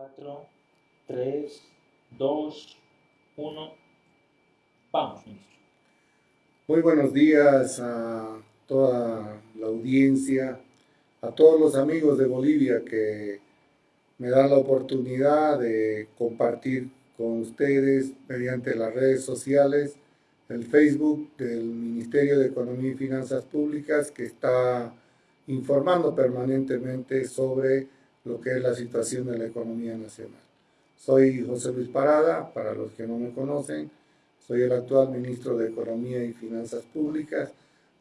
4, 3, 2, 1. Vamos, ministro. Muy buenos días a toda la audiencia, a todos los amigos de Bolivia que me dan la oportunidad de compartir con ustedes mediante las redes sociales, el Facebook del Ministerio de Economía y Finanzas Públicas que está informando permanentemente sobre lo que es la situación de la economía nacional. Soy José Luis Parada, para los que no me conocen, soy el actual ministro de Economía y Finanzas Públicas,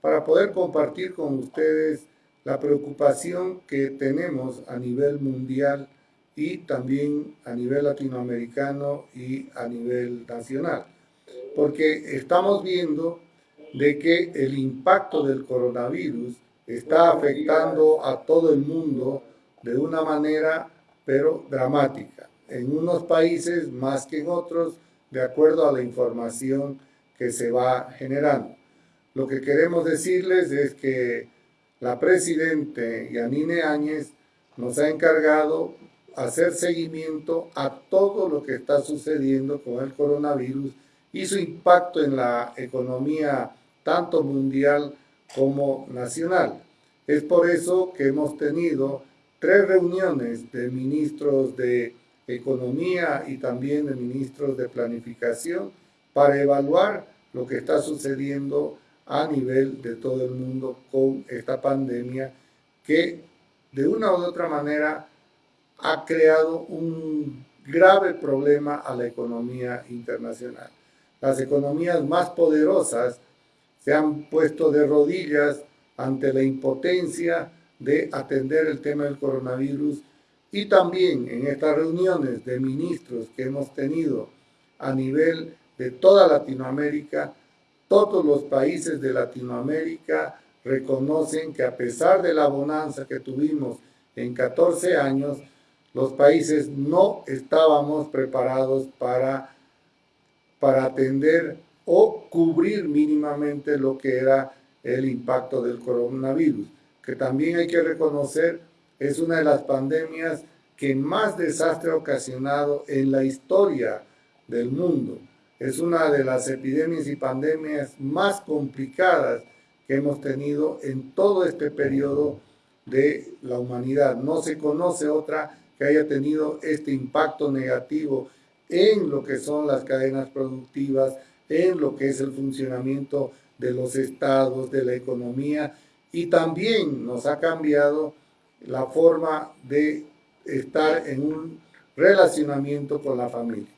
para poder compartir con ustedes la preocupación que tenemos a nivel mundial y también a nivel latinoamericano y a nivel nacional. Porque estamos viendo de que el impacto del coronavirus está afectando a todo el mundo de una manera, pero dramática. En unos países más que en otros, de acuerdo a la información que se va generando. Lo que queremos decirles es que la Presidente Yanine Áñez nos ha encargado hacer seguimiento a todo lo que está sucediendo con el coronavirus y su impacto en la economía tanto mundial como nacional. Es por eso que hemos tenido tres reuniones de ministros de Economía y también de ministros de Planificación para evaluar lo que está sucediendo a nivel de todo el mundo con esta pandemia que de una u otra manera ha creado un grave problema a la economía internacional. Las economías más poderosas se han puesto de rodillas ante la impotencia de atender el tema del coronavirus y también en estas reuniones de ministros que hemos tenido a nivel de toda Latinoamérica, todos los países de Latinoamérica reconocen que a pesar de la bonanza que tuvimos en 14 años, los países no estábamos preparados para, para atender o cubrir mínimamente lo que era el impacto del coronavirus que también hay que reconocer es una de las pandemias que más desastre ha ocasionado en la historia del mundo. Es una de las epidemias y pandemias más complicadas que hemos tenido en todo este periodo de la humanidad. No se conoce otra que haya tenido este impacto negativo en lo que son las cadenas productivas, en lo que es el funcionamiento de los estados, de la economía y también nos ha cambiado la forma de estar en un relacionamiento con la familia.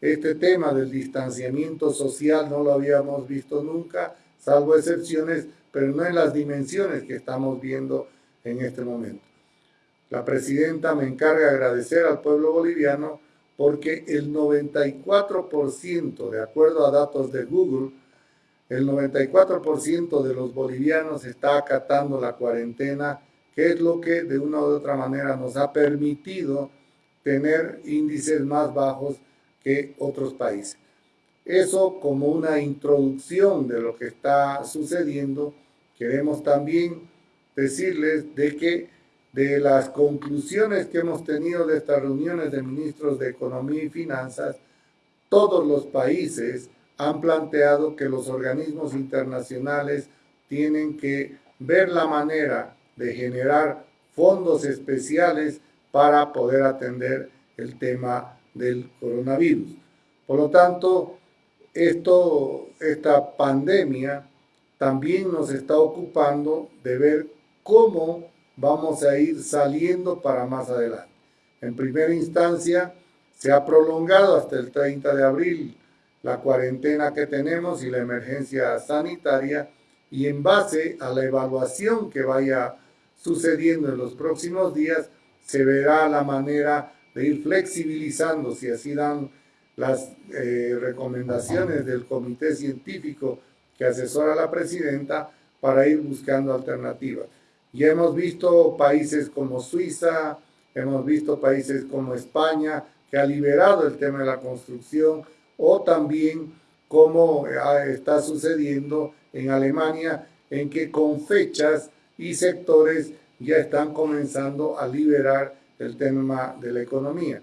Este tema del distanciamiento social no lo habíamos visto nunca, salvo excepciones, pero no en las dimensiones que estamos viendo en este momento. La presidenta me encarga agradecer al pueblo boliviano porque el 94%, de acuerdo a datos de Google, el 94% de los bolivianos está acatando la cuarentena, que es lo que de una u otra manera nos ha permitido tener índices más bajos que otros países. Eso como una introducción de lo que está sucediendo, queremos también decirles de que de las conclusiones que hemos tenido de estas reuniones de ministros de Economía y Finanzas, todos los países han planteado que los organismos internacionales tienen que ver la manera de generar fondos especiales para poder atender el tema del coronavirus. Por lo tanto, esto, esta pandemia también nos está ocupando de ver cómo vamos a ir saliendo para más adelante. En primera instancia, se ha prolongado hasta el 30 de abril la cuarentena que tenemos y la emergencia sanitaria y en base a la evaluación que vaya sucediendo en los próximos días, se verá la manera de ir flexibilizando, si así dan las eh, recomendaciones del comité científico que asesora a la presidenta para ir buscando alternativas. Ya hemos visto países como Suiza, hemos visto países como España, que ha liberado el tema de la construcción, o también como eh, está sucediendo en Alemania, en que con fechas y sectores ya están comenzando a liberar el tema de la economía.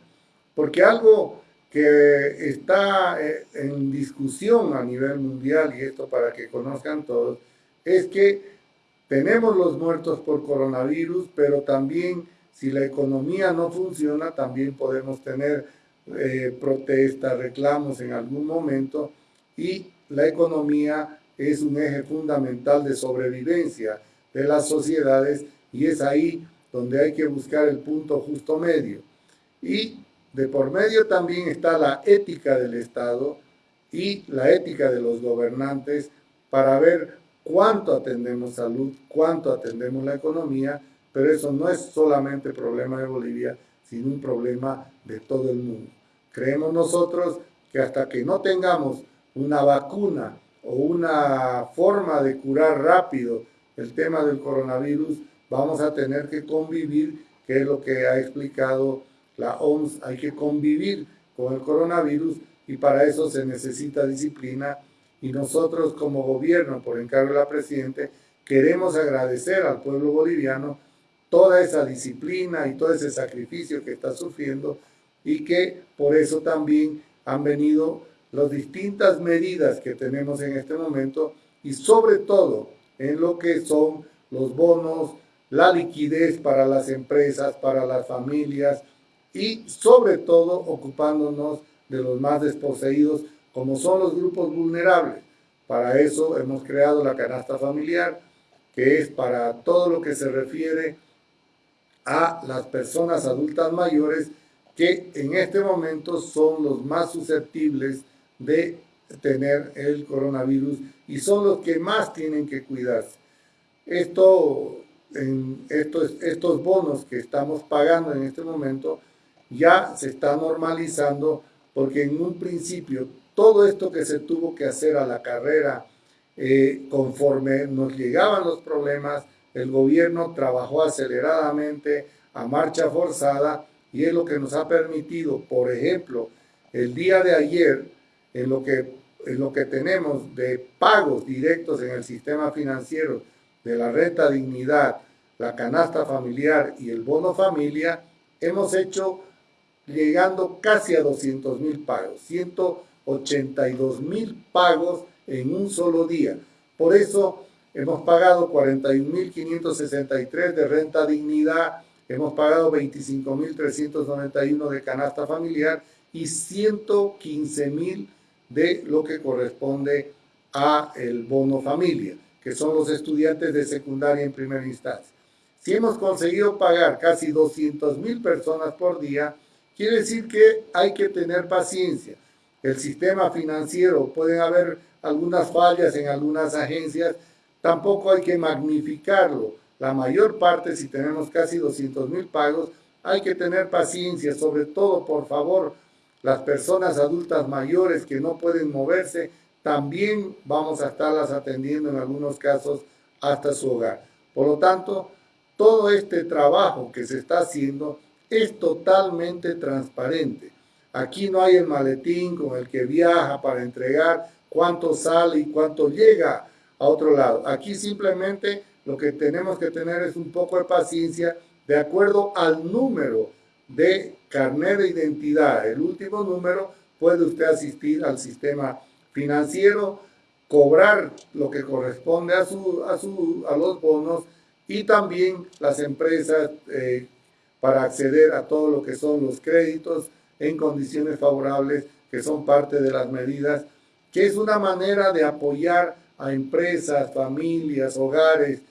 Porque algo que está eh, en discusión a nivel mundial, y esto para que conozcan todos, es que tenemos los muertos por coronavirus, pero también si la economía no funciona, también podemos tener eh, protestas, reclamos en algún momento, y la economía es un eje fundamental de sobrevivencia de las sociedades y es ahí donde hay que buscar el punto justo medio. Y de por medio también está la ética del Estado y la ética de los gobernantes para ver cuánto atendemos salud, cuánto atendemos la economía, pero eso no es solamente problema de Bolivia, sino un problema de todo el mundo. Creemos nosotros que hasta que no tengamos una vacuna o una forma de curar rápido el tema del coronavirus, vamos a tener que convivir, que es lo que ha explicado la OMS, hay que convivir con el coronavirus y para eso se necesita disciplina. Y nosotros como gobierno, por encargo de la Presidente, queremos agradecer al pueblo boliviano toda esa disciplina y todo ese sacrificio que está sufriendo y que por eso también han venido las distintas medidas que tenemos en este momento y sobre todo en lo que son los bonos, la liquidez para las empresas, para las familias y sobre todo ocupándonos de los más desposeídos como son los grupos vulnerables. Para eso hemos creado la canasta familiar, que es para todo lo que se refiere a las personas adultas mayores que en este momento son los más susceptibles de tener el coronavirus y son los que más tienen que cuidarse. Esto, estos bonos que estamos pagando en este momento ya se está normalizando porque en un principio todo esto que se tuvo que hacer a la carrera eh, conforme nos llegaban los problemas, el gobierno trabajó aceleradamente a marcha forzada y es lo que nos ha permitido, por ejemplo, el día de ayer, en lo que, en lo que tenemos de pagos directos en el sistema financiero de la renta dignidad, la canasta familiar y el bono familia, hemos hecho llegando casi a 200 mil pagos, 182 mil pagos en un solo día. Por eso hemos pagado 41.563 de renta dignidad, hemos pagado 25.391 de canasta familiar y 115.000 de lo que corresponde a el bono familia, que son los estudiantes de secundaria en primera instancia. Si hemos conseguido pagar casi 200.000 personas por día, quiere decir que hay que tener paciencia. El sistema financiero, pueden haber algunas fallas en algunas agencias, tampoco hay que magnificarlo la mayor parte, si tenemos casi 200 mil pagos, hay que tener paciencia, sobre todo, por favor, las personas adultas mayores que no pueden moverse, también vamos a estarlas atendiendo en algunos casos hasta su hogar. Por lo tanto, todo este trabajo que se está haciendo es totalmente transparente. Aquí no hay el maletín con el que viaja para entregar cuánto sale y cuánto llega a otro lado. Aquí simplemente lo que tenemos que tener es un poco de paciencia de acuerdo al número de carnet de identidad. El último número puede usted asistir al sistema financiero, cobrar lo que corresponde a, su, a, su, a los bonos y también las empresas eh, para acceder a todo lo que son los créditos en condiciones favorables, que son parte de las medidas, que es una manera de apoyar a empresas, familias, hogares,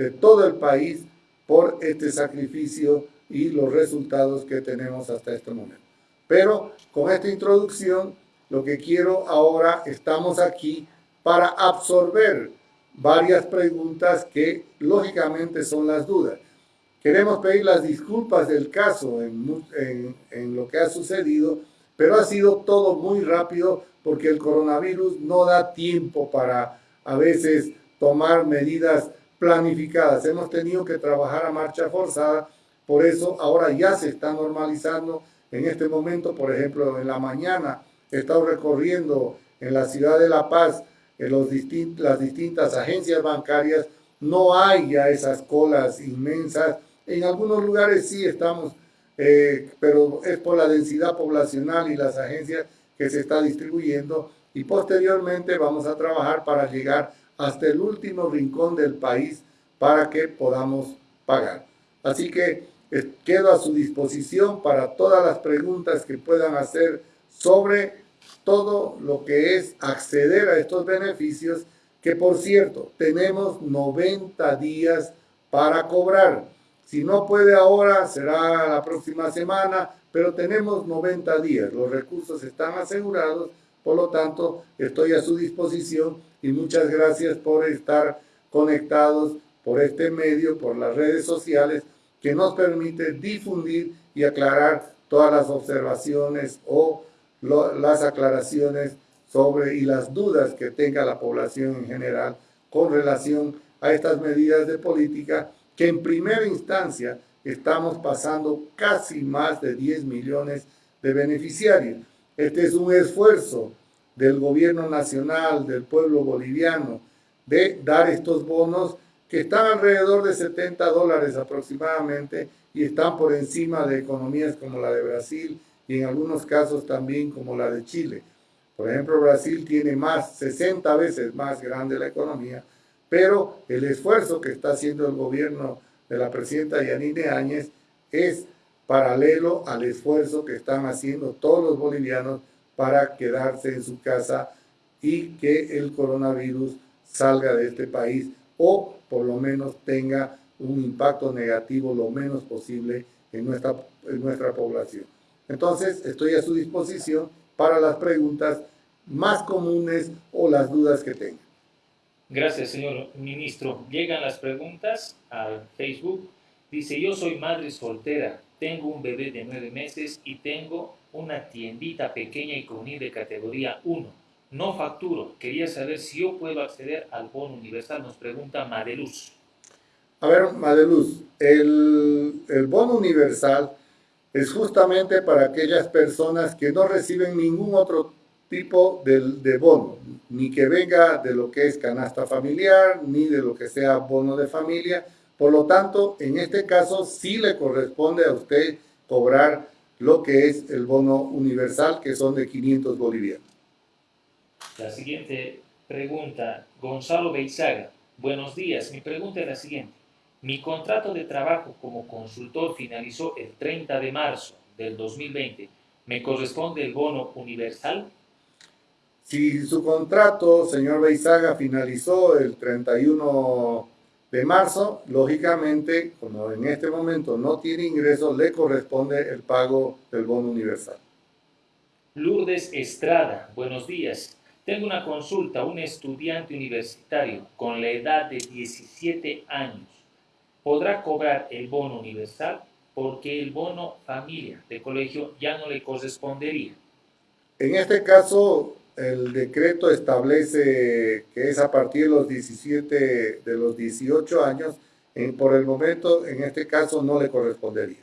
de todo el país por este sacrificio y los resultados que tenemos hasta este momento. Pero con esta introducción, lo que quiero ahora, estamos aquí para absorber varias preguntas que lógicamente son las dudas. Queremos pedir las disculpas del caso en, en, lo que ha sucedido, pero ha sido todo muy rápido porque el coronavirus no da tiempo para a veces tomar medidas planificadas. Hemos tenido que trabajar a marcha forzada, por eso ahora ya se está normalizando. En este momento, por ejemplo, en la mañana he estado recorriendo en la ciudad de La Paz en los las distintas agencias bancarias. No hay ya esas colas inmensas. En algunos lugares sí estamos eh, pero es por la densidad poblacional y las agencias que se está distribuyendo y posteriormente vamos a trabajar para llegar hasta el último rincón del país para que podamos pagar. Así que eh, quedo a su disposición para todas las preguntas que puedan hacer sobre todo lo que es acceder a estos beneficios, que por cierto, tenemos 90 días para cobrar. Si no puede ahora, será la próxima semana, pero tenemos 90 días. Los recursos están asegurados, por lo tanto, estoy a su disposición y muchas gracias por estar conectados por este medio, por las redes sociales, que nos permite difundir y aclarar todas las observaciones o las aclaraciones sobre y las dudas que tenga la población en general con relación a estas medidas de política que en primera instancia estamos pasando casi más de 10 millones de beneficiarios. Este es un esfuerzo del gobierno nacional, del pueblo boliviano, de dar estos bonos que están alrededor de 70 dólares aproximadamente y están por encima de economías como la de Brasil y en algunos casos también como la de Chile. Por ejemplo, Brasil tiene más, 60 veces más grande la economía, pero el esfuerzo que está haciendo el gobierno de la presidenta Yanine Áñez es paralelo al esfuerzo que están haciendo todos los bolivianos para quedarse en su casa y que el coronavirus salga de este país o por lo menos tenga un impacto negativo lo menos posible en nuestra, en nuestra población. Entonces, estoy a su disposición para las preguntas más comunes o las dudas que tengan. Gracias, señor ministro. Llegan las preguntas al Facebook. Dice, yo soy madre soltera, tengo un bebé de nueve meses y tengo una tiendita pequeña y con de categoría 1 no facturo. Quería saber si yo puedo acceder al bono universal, nos pregunta Madeluz. A ver, Madeluz, el, el bono universal es justamente para aquellas personas que no reciben ningún otro tipo de, de, bono, ni que venga de lo que es canasta familiar, ni de lo que sea bono de familia. Por lo tanto, en este caso sí le corresponde a usted cobrar lo que es el bono universal, que son de 500 bolivianos. La siguiente pregunta, Gonzalo Beizaga. Buenos días, mi pregunta es la siguiente. Mi contrato de trabajo como consultor finalizó el 30 de marzo del 2020. ¿Me corresponde el bono universal? Si su contrato, señor Beizaga, finalizó el 31 de marzo, lógicamente, como en este momento no tiene ingresos, le corresponde el pago del bono universal. Lourdes Estrada, buenos días. Tengo una consulta, un estudiante universitario con la edad de 17 años. ¿Podrá cobrar el bono universal? Porque el bono familia de colegio ya no le correspondería. En este caso, el decreto establece que es a partir de los 17, de los 18 años, por el momento, en este caso, no le correspondería.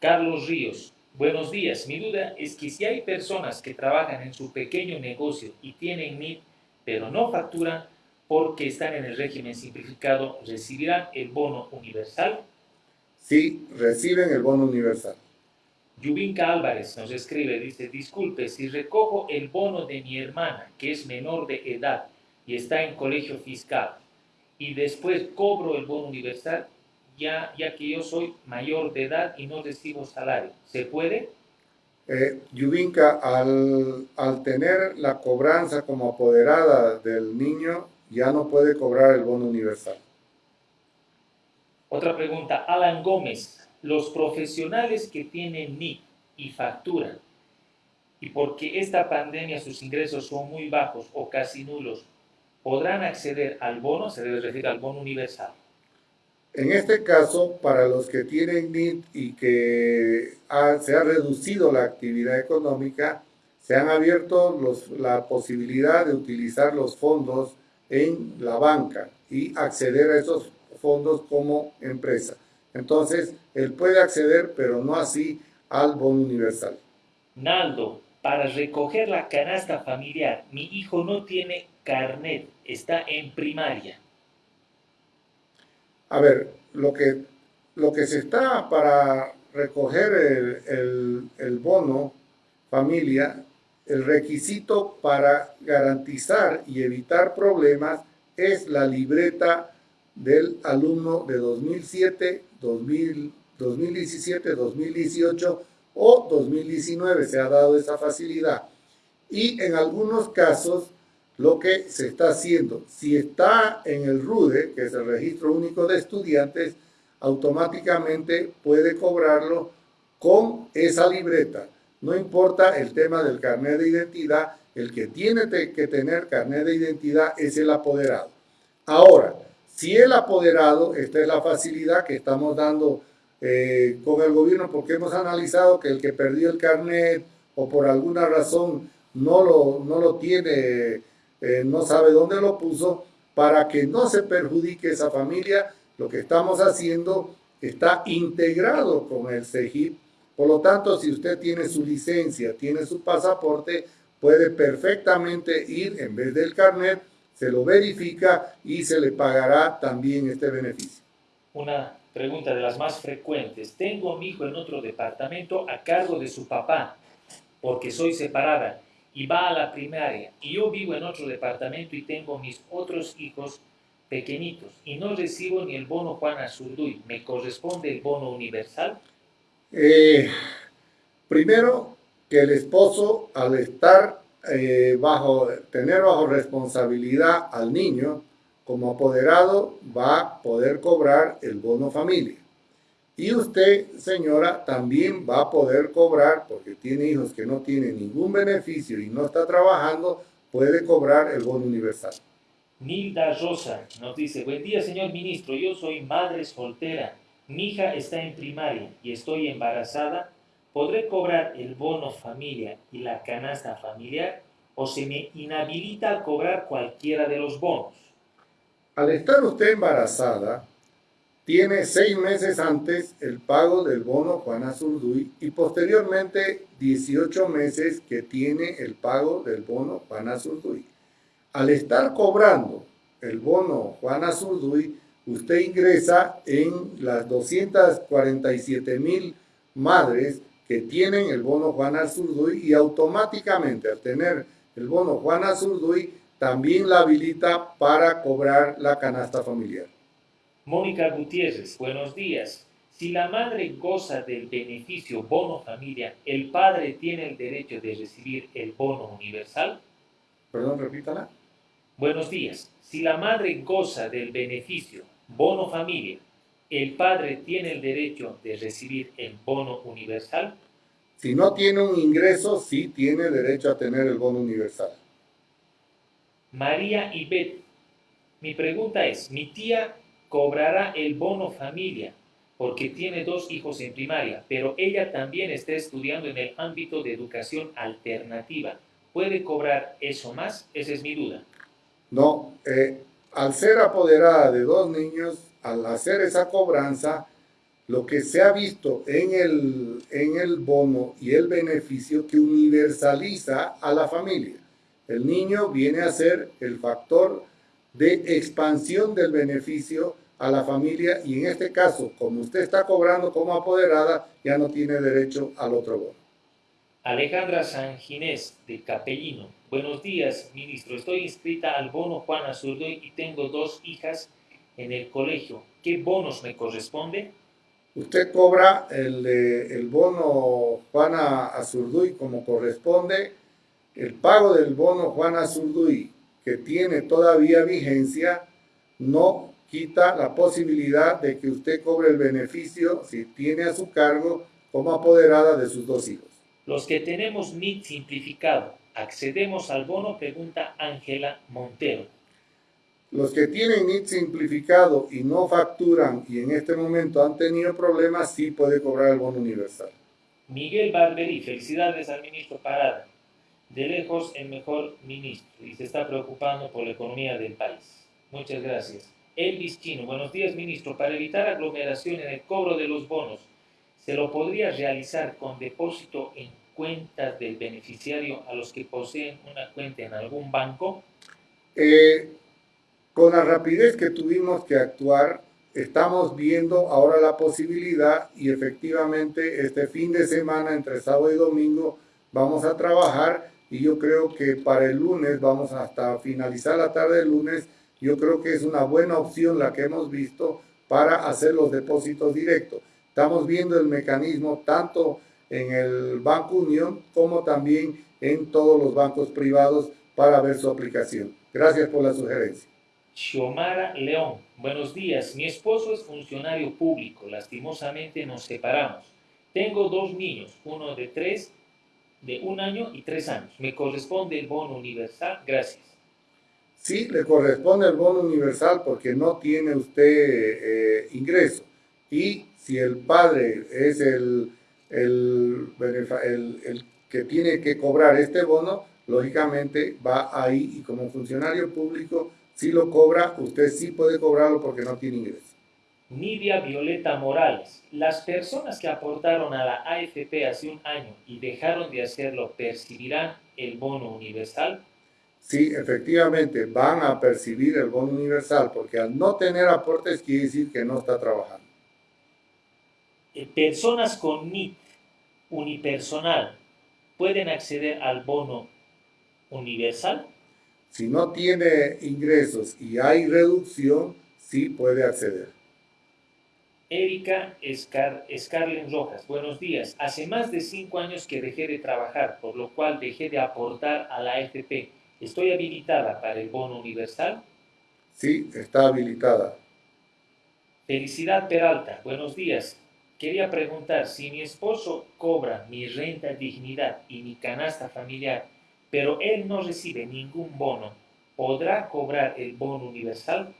Carlos Ríos, Buenos días. Mi duda es que si hay personas que trabajan en su pequeño negocio y tienen NIT, pero no facturan porque están en el régimen simplificado, ¿recibirán el bono universal? Sí, reciben el bono universal. Yubinka Álvarez nos escribe, dice, disculpe, si recojo el bono de mi hermana, que es menor de edad y está en colegio fiscal, y después cobro el bono universal, ya, ya que yo soy mayor de edad y no recibo salario. ¿Se puede? Eh, Yubinka, al, al tener la cobranza como apoderada del niño, ya no puede cobrar el bono universal. Otra pregunta, Alan Gómez. Los profesionales que tienen NIC y facturan, y porque esta pandemia sus ingresos son muy bajos o casi nulos, ¿podrán acceder al bono? Se debe referir al bono universal. En este caso, para los que tienen NIT y que se ha reducido la actividad económica, se han abierto la posibilidad de utilizar los fondos en la banca y acceder a esos fondos como empresa. Entonces, él puede acceder, pero no así al bono universal. Naldo, para recoger la canasta familiar, mi hijo no tiene carnet, está en primaria. A ver, lo que, lo que se está para recoger el, el, el bono familia, el requisito para garantizar y evitar problemas es la libreta del alumno de 2007, 2000, 2017, 2018 o 2019. Se ha dado esa facilidad. Y en algunos casos, lo que se está haciendo, si está en el RUDE, que es el Registro Único de Estudiantes, automáticamente puede cobrarlo con esa libreta. No importa el tema del carnet de identidad, el que tiene que tener carnet de identidad es el apoderado. Ahora, si el apoderado, esta es la facilidad que estamos dando eh, con el gobierno porque hemos analizado que el que perdió el carnet o por alguna razón no lo, no lo tiene, eh, no sabe dónde lo puso, para que no se perjudique esa familia, lo que estamos haciendo está integrado con el CEGIP. Por lo tanto, si usted tiene su licencia, tiene su pasaporte, puede perfectamente ir en vez del carnet, se lo verifica y se le pagará también este beneficio. Una pregunta de las más frecuentes. Tengo a mi hijo en otro departamento a cargo de su papá porque soy separada y va a la primaria y yo vivo en otro departamento y tengo mis otros hijos pequeñitos y no recibo ni el bono Juan Azurduy, ¿me corresponde el bono universal? Eh, primero, que el esposo al estar eh, bajo, tener bajo responsabilidad al niño, como apoderado va a poder cobrar el bono familia. Y usted, señora, también va a poder cobrar, porque tiene hijos que no tienen ningún beneficio y no está trabajando, puede cobrar el bono universal. Nilda Rosa nos dice, buen día señor ministro, yo soy madre soltera, mi hija está en primaria y estoy embarazada, ¿podré cobrar el bono familia y la canasta familiar o se me inhabilita a cobrar cualquiera de los bonos? Al estar usted embarazada, tiene seis meses antes el pago del bono Juana Zurduy y posteriormente 18 meses que tiene el pago del bono Juana Zurduy. Al estar cobrando el bono Juana Zurduy, usted ingresa en las 247 mil madres que tienen el bono Juana Zurduy y automáticamente al tener el bono Juana Zurduy también la habilita para cobrar la canasta familiar. Mónica Gutiérrez, buenos días. Si la madre goza del beneficio bono familia, ¿el padre tiene el derecho de recibir el bono universal? Perdón, repítala. Buenos días. Si la madre goza del beneficio bono familia, ¿el padre tiene el derecho de recibir el bono universal? Si no tiene un ingreso, sí tiene derecho a tener el bono universal. María Ibet, mi pregunta es, mi tía cobrará el bono familia porque tiene dos hijos en primaria, pero ella también está estudiando en el ámbito de educación alternativa. ¿Puede cobrar eso más? Esa es mi duda. No, eh, al ser apoderada de dos niños, al hacer esa cobranza, lo que se ha visto en el, en el bono y el beneficio que universaliza a la familia. El niño viene a ser el factor de expansión del beneficio a la familia y en este caso, como usted está cobrando como apoderada, ya no tiene derecho al otro bono. Alejandra San Ginés, de Capellino. Buenos días, ministro. Estoy inscrita al bono Juan Azurduy y tengo dos hijas en el colegio. ¿Qué bonos me corresponde? Usted cobra el, el bono Juana Azurduy como corresponde. El pago del bono Juana Azurduy, que tiene todavía vigencia, no quita la posibilidad de que usted cobre el beneficio si tiene a su cargo como apoderada de sus dos hijos. Los que tenemos NIT simplificado, ¿accedemos al bono? Pregunta Ángela Montero. Los que tienen NIT simplificado y no facturan y en este momento han tenido problemas, sí puede cobrar el bono universal. Miguel Barberí, felicidades al ministro Parada. De lejos el mejor ministro y se está preocupando por la economía del país. Muchas gracias. Elvis Chino, buenos días ministro. Para evitar aglomeración en el cobro de los bonos, ¿se lo podría realizar con depósito en cuentas del beneficiario a los que poseen una cuenta en algún banco? Eh, con la rapidez que tuvimos que actuar, estamos viendo ahora la posibilidad y efectivamente este fin de semana, entre sábado y domingo, vamos a trabajar y yo creo que para el lunes, vamos hasta finalizar la tarde del lunes, yo creo que es una buena opción la que hemos visto para hacer los depósitos directos. Estamos viendo el mecanismo tanto en el Banco Unión como también en todos los bancos privados para ver su aplicación. Gracias por la sugerencia. Xiomara León, buenos días. Mi esposo es funcionario público. Lastimosamente nos separamos. Tengo dos niños, uno de tres, de un año y tres años. ¿Me corresponde el bono universal? Gracias. Sí, le corresponde el bono universal porque no tiene usted eh, ingreso. Y si el padre es el, el, el, el que tiene que cobrar este bono, lógicamente va ahí y como funcionario público si lo cobra, usted sí puede cobrarlo porque no tiene ingreso. Nidia Violeta Morales. Las personas que aportaron a la AFP hace un año y dejaron de hacerlo, ¿percibirán el bono universal? Sí, efectivamente, van a percibir el bono universal porque al no tener aportes quiere decir que no está trabajando. Eh, personas con NIT unipersonal pueden acceder al bono universal? Si no tiene ingresos y hay reducción, sí puede acceder. Erika Scar Scarlett Rojas, buenos días. Hace más de cinco años que dejé de trabajar, por lo cual dejé de aportar a la AFP. ¿Estoy habilitada para el bono universal? Sí, está habilitada. Felicidad Peralta, buenos días. Quería preguntar, si mi esposo cobra mi renta dignidad y mi canasta familiar, pero él no recibe ningún bono, ¿podrá cobrar el bono universal?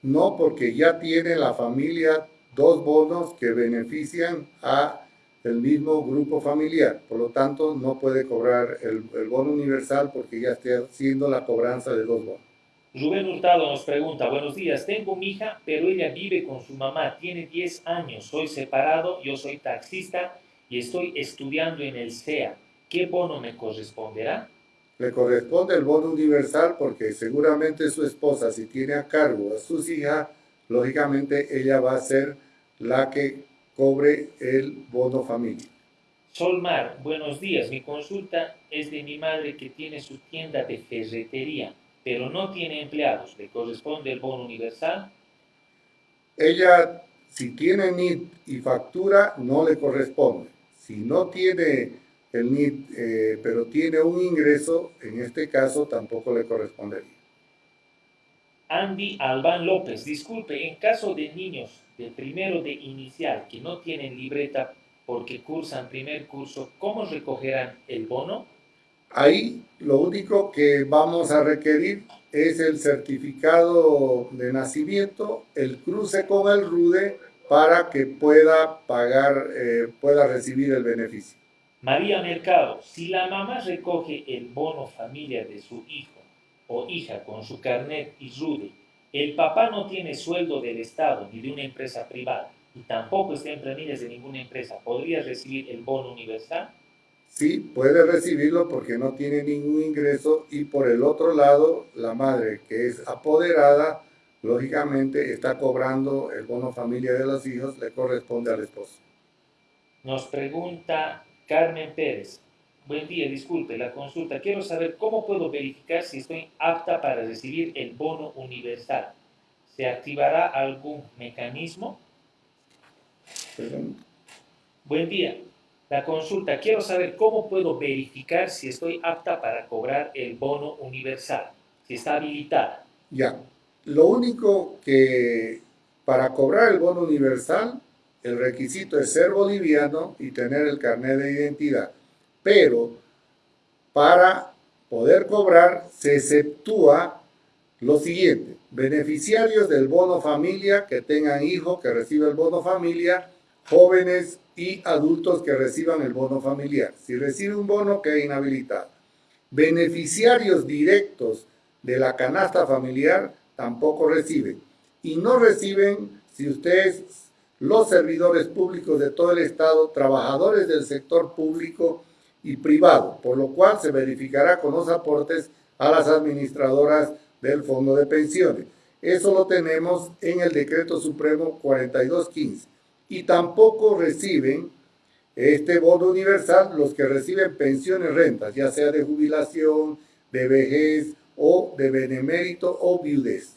No, porque ya tiene la familia dos bonos que benefician a el mismo grupo familiar. Por lo tanto, no puede cobrar el, el bono universal porque ya está haciendo la cobranza de dos bonos. Rubén Hurtado nos pregunta, buenos días, tengo mi hija, pero ella vive con su mamá, tiene 10 años, soy separado, yo soy taxista y estoy estudiando en el CEA. ¿Qué bono me corresponderá? Le corresponde el bono universal porque seguramente su esposa, si tiene a cargo a sus hijas, lógicamente ella va a ser la que cobre el bono familia. Solmar, buenos días. Mi consulta es de mi madre que tiene su tienda de ferretería, pero no tiene empleados. ¿Le corresponde el bono universal? Ella, si tiene NIT y factura, no le corresponde. Si no tiene el NIT, eh, pero tiene un ingreso, en este caso tampoco le correspondería. Andy Albán López, disculpe, en caso de niños de primero de inicial que no tienen libreta porque cursan primer curso, ¿cómo recogerán el bono? Ahí lo único que vamos a requerir es el certificado de nacimiento, el cruce con el RUDE para que pueda pagar, eh, pueda recibir el beneficio. María Mercado, si la mamá recoge el bono familia de su hijo o hija con su carnet y RUDE, el papá no tiene sueldo del Estado ni de una empresa privada y tampoco está en planillas de ninguna empresa, ¿podría recibir el bono universal? Sí, puede recibirlo porque no tiene ningún ingreso y por el otro lado, la madre que es apoderada, lógicamente está cobrando el bono familia de los hijos, le corresponde al esposo. Nos pregunta Carmen Pérez, buen día, disculpe la consulta. Quiero saber cómo puedo verificar si estoy apta para recibir el bono universal. ¿Se activará algún mecanismo? Perdón. Buen día. La consulta, quiero saber cómo puedo verificar si estoy apta para cobrar el bono universal, si está habilitada. Ya, lo único que para cobrar el bono universal el requisito es ser boliviano y tener el carnet de identidad. Pero para poder cobrar se exceptúa lo siguiente. Beneficiarios del bono familia que tengan hijo que reciba el bono familia, jóvenes y adultos que reciban el bono familiar. Si recibe un bono, queda inhabilitado. Beneficiarios directos de la canasta familiar tampoco reciben. Y no reciben si ustedes los servidores públicos de todo el Estado, trabajadores del sector público y privado, por lo cual se verificará con los aportes a las administradoras del Fondo de Pensiones. Eso lo tenemos en el decreto supremo 4215. Y tampoco reciben este bono universal los que reciben pensiones, rentas, ya sea de jubilación, de vejez o de benemérito o viudez.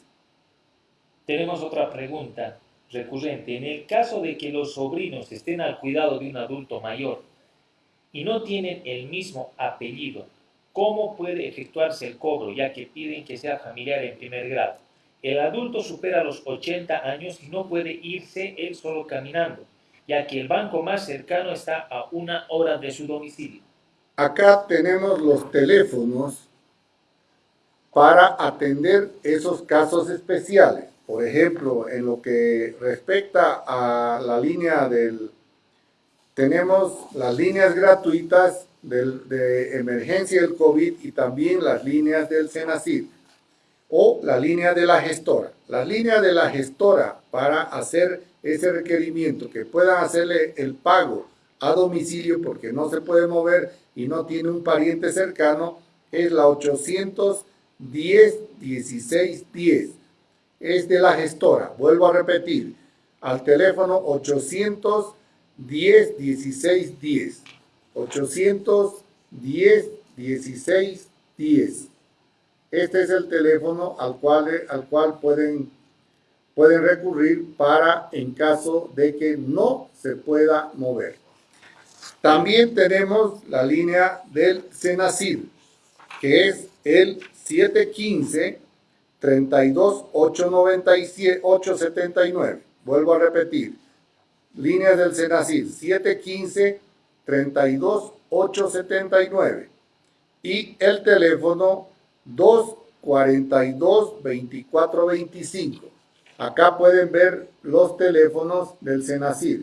Tenemos otra pregunta recurrente. En el caso de que los sobrinos estén al cuidado de un adulto mayor y no tienen el mismo apellido, ¿cómo puede efectuarse el cobro ya que piden que sea familiar en primer grado? El adulto supera los 80 años y no puede irse él solo caminando, ya que el banco más cercano está a una hora de su domicilio. Acá tenemos los teléfonos para atender esos casos especiales. Por ejemplo, en lo que respecta a la línea del... Tenemos las líneas gratuitas de emergencia del COVID y también las líneas del Senacid o la línea de la gestora. La línea de la gestora para hacer ese requerimiento, que puedan hacerle el pago a domicilio porque no se puede mover y no tiene un pariente cercano, es la 810 1610. Es de la gestora. Vuelvo a repetir, al teléfono 810 1610. 810 1610. Este es el teléfono al cual, al cual pueden, pueden recurrir para en caso de que no se pueda mover. También tenemos la línea del Senacid, que es el 715 32 879. Vuelvo a repetir. Líneas del Senacid 715 32 879. Y el teléfono 242 2425. Acá pueden ver los teléfonos del Senacid.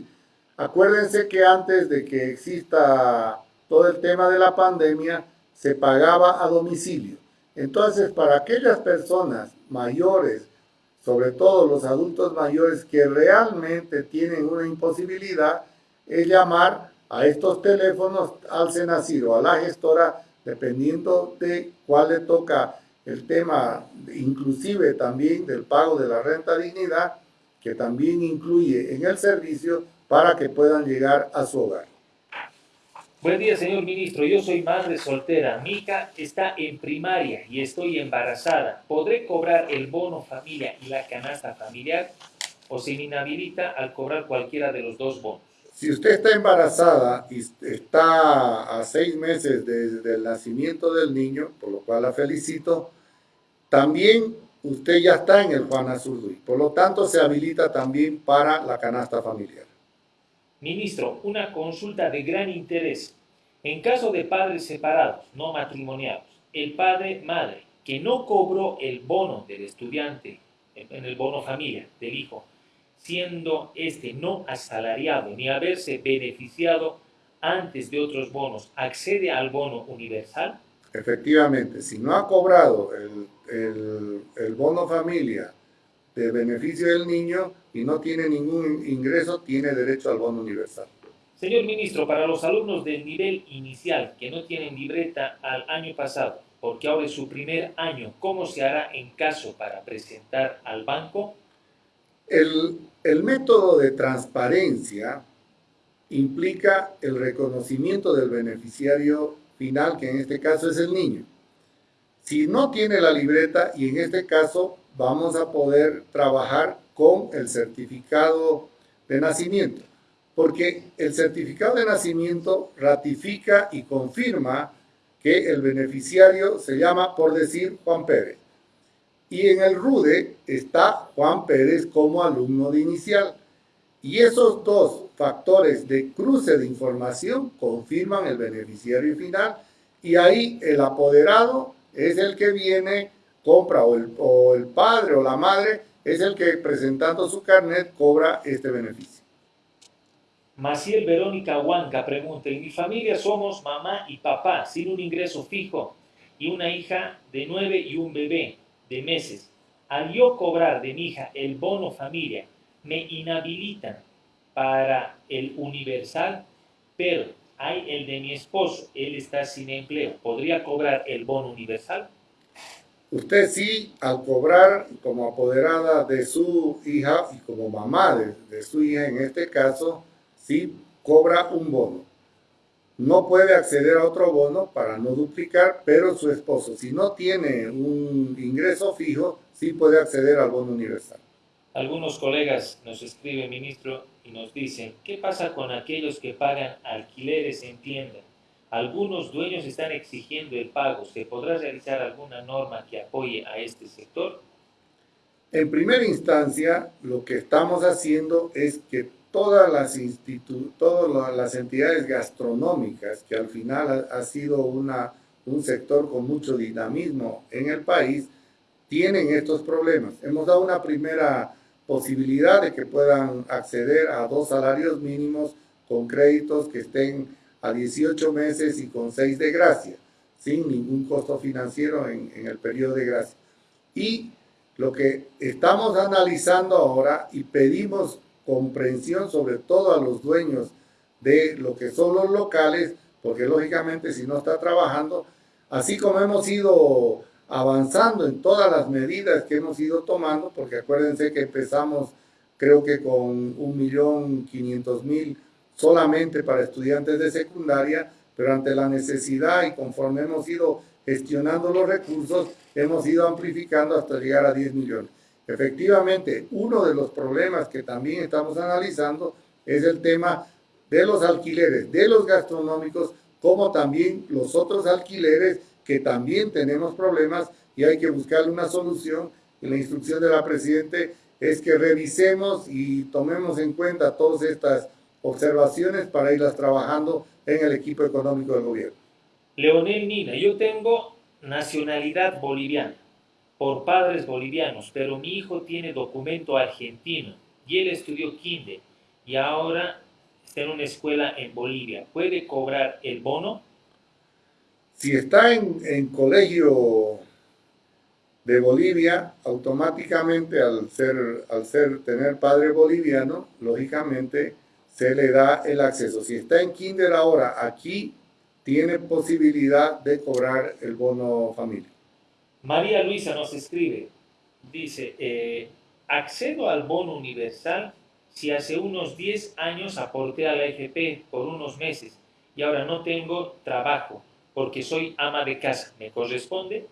Acuérdense que antes de que exista todo el tema de la pandemia, se pagaba a domicilio. Entonces, para aquellas personas mayores, sobre todo los adultos mayores que realmente tienen una imposibilidad, es llamar a estos teléfonos al Senacid o a la gestora dependiendo de cuál le toca el tema, inclusive también del pago de la renta dignidad, que también incluye en el servicio para que puedan llegar a su hogar. Buen día, señor ministro. Yo soy madre soltera. Mi hija está en primaria y estoy embarazada. ¿Podré cobrar el bono familia y la canasta familiar o se me inhabilita al cobrar cualquiera de los dos bonos? Si usted está embarazada y está a seis meses desde el nacimiento del niño, por lo cual la felicito, también usted ya está en el Juan Azurduy. Por lo tanto, se habilita también para la canasta familiar. Ministro, una consulta de gran interés. En caso de padres separados, no matrimoniados, el padre-madre que no cobró el bono del estudiante, en el bono familia del hijo, siendo este no asalariado ni haberse beneficiado antes de otros bonos, accede al bono universal? Efectivamente, si no ha cobrado el, el, bono familia de beneficio del niño y no tiene ningún ingreso, tiene derecho al bono universal. Señor ministro, para los alumnos del nivel inicial que no tienen libreta al año pasado, porque ahora es su primer año, ¿cómo se hará en caso para presentar al banco? El, el método de transparencia implica el reconocimiento del beneficiario final, que en este caso es el niño. Si no tiene la libreta, y en este caso vamos a poder trabajar con el certificado de nacimiento, porque el certificado de nacimiento ratifica y confirma que el beneficiario se llama, por decir, Juan Pérez. Y en el RUDE está Juan Pérez como alumno de inicial. Y esos dos factores de cruce de información confirman el beneficiario final y ahí el apoderado es el que viene, compra o el, o el padre o la madre es el que presentando su carnet cobra este beneficio. Maciel Verónica Huanca pregunta, en mi familia somos mamá y papá sin un ingreso fijo y una hija de nueve y un bebé de meses. Al yo cobrar de mi hija el bono familia, me inhabilitan para el universal, pero hay el de mi esposo, él está sin empleo. ¿Podría cobrar el bono universal? Usted sí, al cobrar como apoderada de su hija y como mamá de, su hija en este caso, sí cobra un bono. No puede acceder a otro bono para no duplicar, pero su esposo, si no tiene un ingreso fijo, sí puede acceder al bono universal. Algunos colegas nos escriben, ministro, y nos dicen, ¿qué pasa con aquellos que pagan alquileres en tienda? Algunos dueños están exigiendo el pago. ¿Se podrá realizar alguna norma que apoye a este sector? En primera instancia, lo que estamos haciendo es que todas las, todas las entidades gastronómicas, que al final ha, sido una, un sector con mucho dinamismo en el país, tienen estos problemas. Hemos dado una primera posibilidad de que puedan acceder a dos salarios mínimos con créditos que estén a 18 meses y con 6 de gracia, sin ningún costo financiero en, en el periodo de gracia. Y lo que estamos analizando ahora y pedimos comprensión sobre todo a los dueños de lo que son los locales, porque lógicamente si no está trabajando, así como hemos ido avanzando en todas las medidas que hemos ido tomando, porque acuérdense que empezamos creo que con un millón quinientos mil solamente para estudiantes de secundaria, pero ante la necesidad y conforme hemos ido gestionando los recursos, hemos ido amplificando hasta llegar a 10 millones. Efectivamente, uno de los problemas que también estamos analizando es el tema de los alquileres, de los gastronómicos, como también los otros alquileres que también tenemos problemas y hay que buscarle una solución. La instrucción de la Presidente es que revisemos y tomemos en cuenta todas estas observaciones para irlas trabajando en el equipo económico del gobierno. Leonel Nina, yo tengo nacionalidad boliviana por padres bolivianos, pero mi hijo tiene documento argentino y él estudió kinder y ahora está en una escuela en Bolivia. ¿Puede cobrar el bono? Si está en, en colegio de Bolivia, automáticamente al ser, al ser tener padre boliviano, lógicamente se le da el acceso. Si está en kinder ahora, aquí tiene posibilidad de cobrar el bono familia. María Luisa nos escribe, dice, eh, accedo al bono universal si hace unos 10 años aporté a la FP por unos meses y ahora no tengo trabajo porque soy ama de casa. ¿Me corresponde?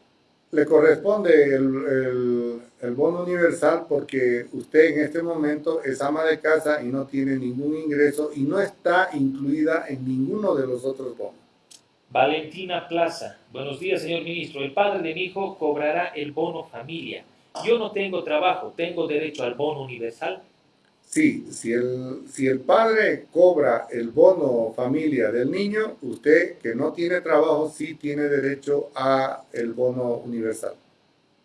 Le corresponde el, el, bono universal porque usted en este momento es ama de casa y no tiene ningún ingreso y no está incluida en ninguno de los otros bonos. Valentina Plaza. Buenos días, señor ministro. El padre de mi hijo cobrará el bono familia. Yo no tengo trabajo, ¿tengo derecho al bono universal? Sí, si el, si el padre cobra el bono familia del niño, usted que no tiene trabajo sí tiene derecho a el bono universal.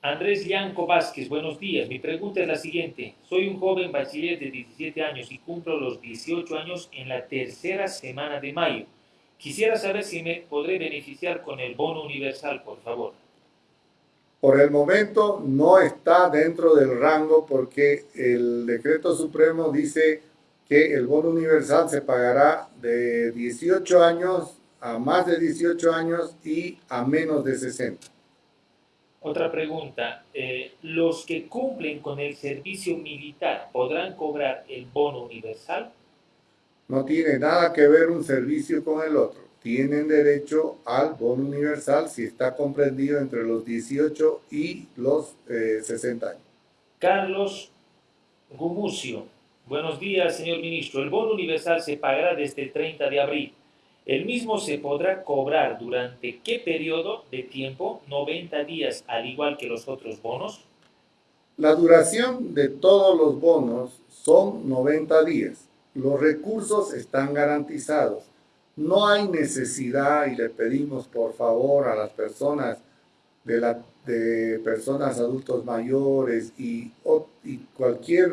Andrés Yanco Vázquez, buenos días. Mi pregunta es la siguiente. Soy un joven bachiller de 17 años y cumplo los 18 años en la tercera semana de mayo. Quisiera saber si me podré beneficiar con el bono universal, por favor. Por el momento no está dentro del rango porque el decreto supremo dice que el bono universal se pagará de 18 años a más de 18 años y a menos de 60. Otra pregunta, eh, ¿los que cumplen con el servicio militar podrán cobrar el bono universal? No tiene nada que ver un servicio con el otro. Tienen derecho al bono universal si está comprendido entre los 18 y los 60 eh, años. Carlos Gumucio. Buenos días, señor ministro. El bono universal se pagará desde el 30 de abril. El mismo se podrá cobrar durante qué periodo de tiempo? 90 días, al igual que los otros bonos. La duración de todos los bonos son 90 días los recursos están garantizados. No hay necesidad y le pedimos por favor a las personas de, la, de personas adultos mayores y, cualquier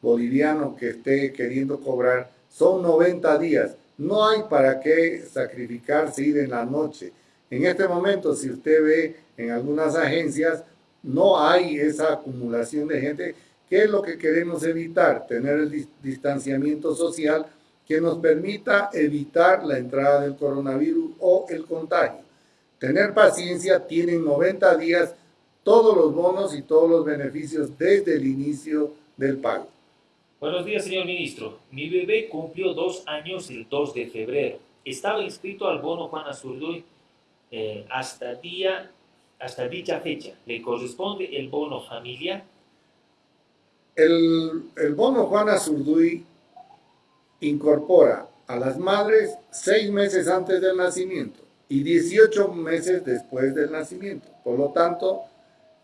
boliviano que esté queriendo cobrar, son 90 días. No hay para qué sacrificarse ir en la noche. En este momento, si usted ve en algunas agencias, no hay esa acumulación de gente ¿Qué es lo que queremos evitar? Tener el distanciamiento social que nos permita evitar la entrada del coronavirus o el contagio. Tener paciencia, tienen 90 días todos los bonos y todos los beneficios desde el inicio del pago. Buenos días, señor ministro. Mi bebé cumplió dos años el 2 de febrero. Estaba inscrito al bono Juan Azurduy eh, hasta, día, hasta dicha fecha. ¿Le corresponde el bono familia? El, el bono Juan Azurduy incorpora a las madres seis meses antes del nacimiento y 18 meses después del nacimiento. Por lo tanto,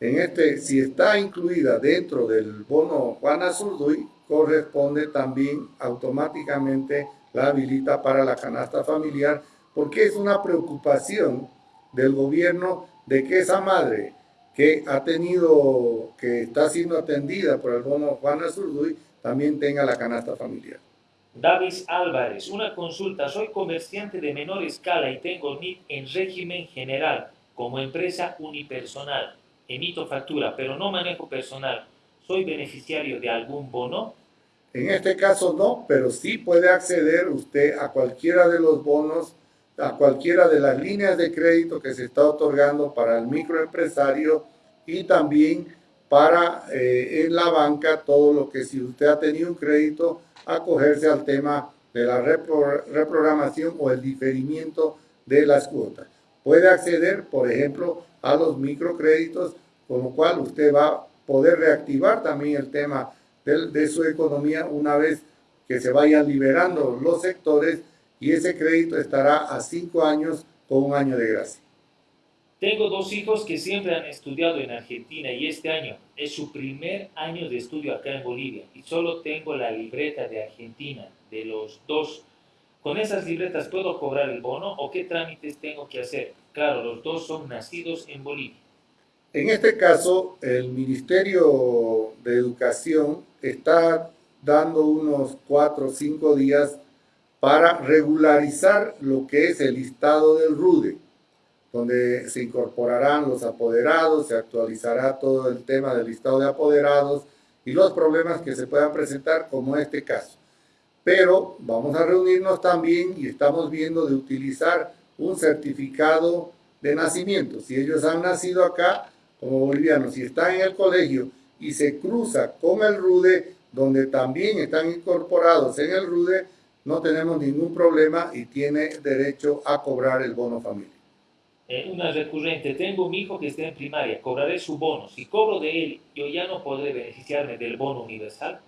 en este, si está incluida dentro del bono Juan Azurduy, corresponde también automáticamente la habilita para la canasta familiar, porque es una preocupación del gobierno de que esa madre que ha tenido, que está siendo atendida por el bono Juan Azurduy, también tenga la canasta familiar. Davis Álvarez, una consulta. Soy comerciante de menor escala y tengo NIT en régimen general como empresa unipersonal. Emito factura, pero no manejo personal. ¿Soy beneficiario de algún bono? En este caso no, pero sí puede acceder usted a cualquiera de los bonos, a cualquiera de las líneas de crédito que se está otorgando para el microempresario y también para eh, en la banca todo lo que si usted ha tenido un crédito, acogerse al tema de la reprogramación o el diferimiento de las cuotas. Puede acceder, por ejemplo, a los microcréditos, con lo cual usted va a poder reactivar también el tema de, su economía una vez que se vayan liberando los sectores y ese crédito estará a cinco años con un año de gracia. Tengo dos hijos que siempre han estudiado en Argentina y este año es su primer año de estudio acá en Bolivia y solo tengo la libreta de Argentina de los dos. ¿Con esas libretas puedo cobrar el bono o qué trámites tengo que hacer? Claro, los dos son nacidos en Bolivia. En este caso, el Ministerio de Educación está dando unos cuatro o cinco días para regularizar lo que es el listado del RUDE, donde se incorporarán los apoderados, se actualizará todo el tema del listado de apoderados y los problemas que se puedan presentar como este caso. Pero vamos a reunirnos también y estamos viendo de utilizar un certificado de nacimiento. Si ellos han nacido acá, como bolivianos, si está en el colegio y se cruza con el RUDE, donde también están incorporados en el RUDE, no tenemos ningún problema y tiene derecho a cobrar el bono familia. Eh, una recurrente, tengo un hijo que está en primaria, cobraré su bono. Si cobro de él, yo ya no podré beneficiarme del bono universal.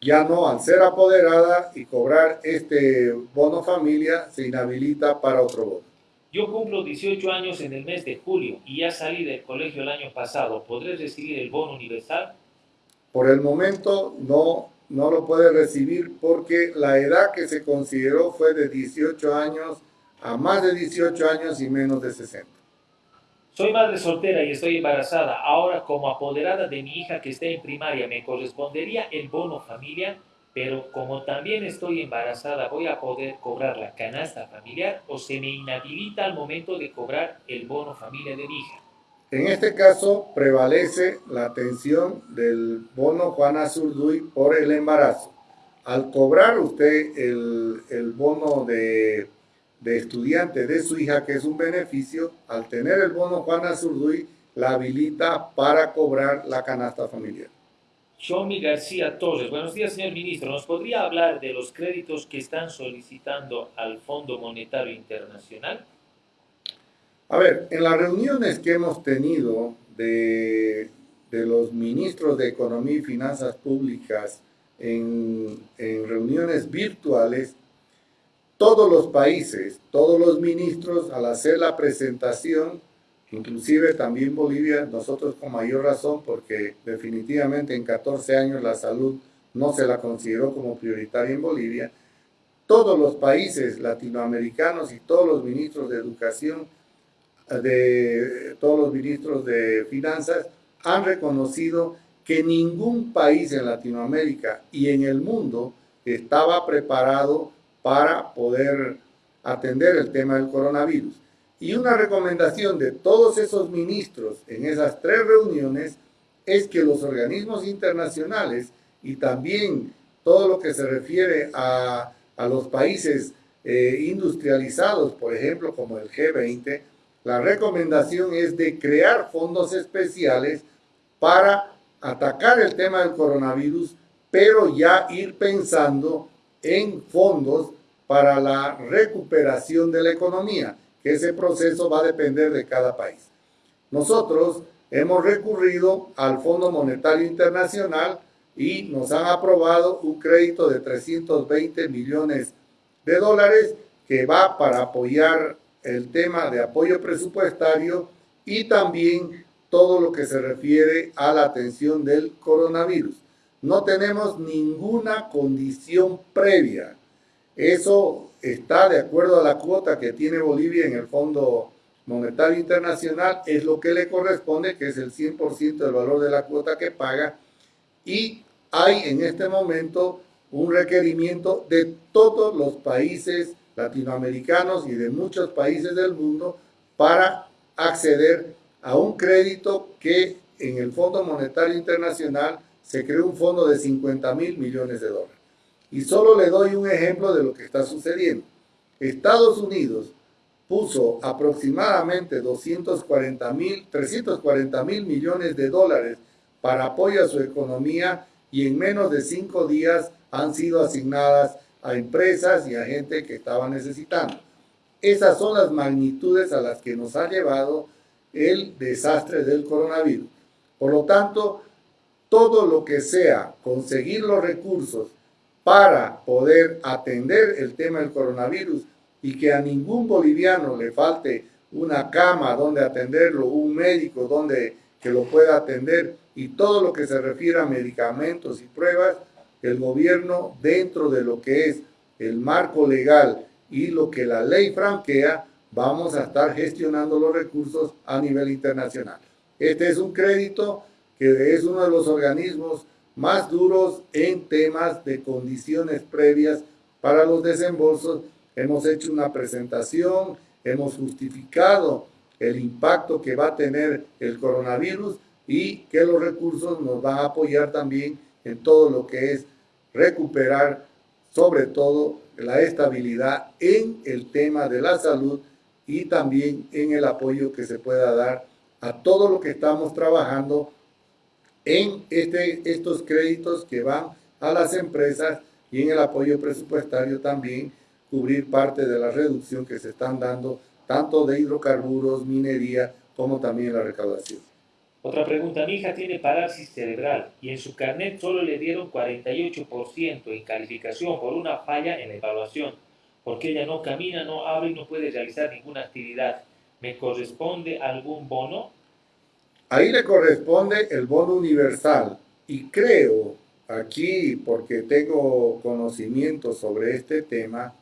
Ya no, al ser apoderada y cobrar este bono familia, se inhabilita para otro bono. Yo cumplo 18 años en el mes de julio y ya salí del colegio el año pasado. ¿Podré recibir el bono universal? Por el momento no, no lo puede recibir porque la edad que se consideró fue de 18 años a más de 18 años y menos de 60. Soy madre soltera y estoy embarazada. Ahora, como apoderada de mi hija que está en primaria, ¿me correspondería el bono familia? pero como también estoy embarazada, ¿voy a poder cobrar la canasta familiar o se me inhabilita al momento de cobrar el bono familia de mi hija? En este caso prevalece la atención del bono Juana Zurduy por el embarazo. Al cobrar usted el, el bono de, de, estudiante de su hija, que es un beneficio, al tener el bono Juana Zurduy, la habilita para cobrar la canasta familiar. Xiaomi García Torres. Buenos días, señor ministro. ¿Nos podría hablar de los créditos que están solicitando al Fondo Monetario Internacional? A ver, en las reuniones que hemos tenido de, de los ministros de Economía y Finanzas Públicas en, en reuniones virtuales, todos los países, todos los ministros, al hacer la presentación, Inclusive también Bolivia, nosotros con mayor razón, porque definitivamente en 14 años la salud no se la consideró como prioritaria en Bolivia, todos los países latinoamericanos y todos los ministros de educación, de todos los ministros de finanzas, han reconocido que ningún país en Latinoamérica y en el mundo estaba preparado para poder atender el tema del coronavirus. Y una recomendación de todos esos ministros en esas tres reuniones es que los organismos internacionales y también todo lo que se refiere a, los países eh, industrializados, por ejemplo, como el G20, la recomendación es de crear fondos especiales para atacar el tema del coronavirus, pero ya ir pensando en fondos para la recuperación de la economía, que ese proceso va a depender de cada país. Nosotros hemos recurrido al Fondo Monetario Internacional y nos han aprobado un crédito de 320 millones de dólares que va para apoyar el tema de apoyo presupuestario y también todo lo que se refiere a la atención del coronavirus. No tenemos ninguna condición previa. Eso está de acuerdo a la cuota que tiene Bolivia en el Fondo Monetario Internacional, es lo que le corresponde, que es el 100% del valor de la cuota que paga, y hay en este momento un requerimiento de todos los países latinoamericanos y de muchos países del mundo para acceder a un crédito que en el Fondo Monetario Internacional se creó un fondo de 50 mil millones de dólares. Y solo le doy un ejemplo de lo que está sucediendo. Estados Unidos puso aproximadamente 240 mil, 340 mil millones de dólares para apoyo a su economía y en menos de cinco días han sido asignadas a empresas y a gente que estaba necesitando. Esas son las magnitudes a las que nos ha llevado el desastre del coronavirus. Por lo tanto, todo lo que sea conseguir los recursos para poder atender el tema del coronavirus y que a ningún boliviano le falte una cama donde atenderlo, un médico donde que lo pueda atender y todo lo que se refiere a medicamentos y pruebas, el gobierno dentro de lo que es el marco legal y lo que la ley franquea, vamos a estar gestionando los recursos a nivel internacional. Este es un crédito que es uno de los organismos más duros en temas de condiciones previas para los desembolsos. Hemos hecho una presentación, hemos justificado el impacto que va a tener el coronavirus y que los recursos nos van a apoyar también en todo lo que es recuperar sobre todo la estabilidad en el tema de la salud y también en el apoyo que se pueda dar a todo lo que estamos trabajando en este, estos créditos que van a las empresas y en el apoyo presupuestario también cubrir parte de la reducción que se están dando tanto de hidrocarburos, minería, como también la recaudación. Otra pregunta, mi hija tiene parálisis cerebral y en su carnet solo le dieron 48% en calificación por una falla en la evaluación, porque ella no camina, no habla y no puede realizar ninguna actividad. ¿Me corresponde algún bono? Ahí le corresponde el bono universal y creo aquí, porque tengo conocimiento sobre este tema,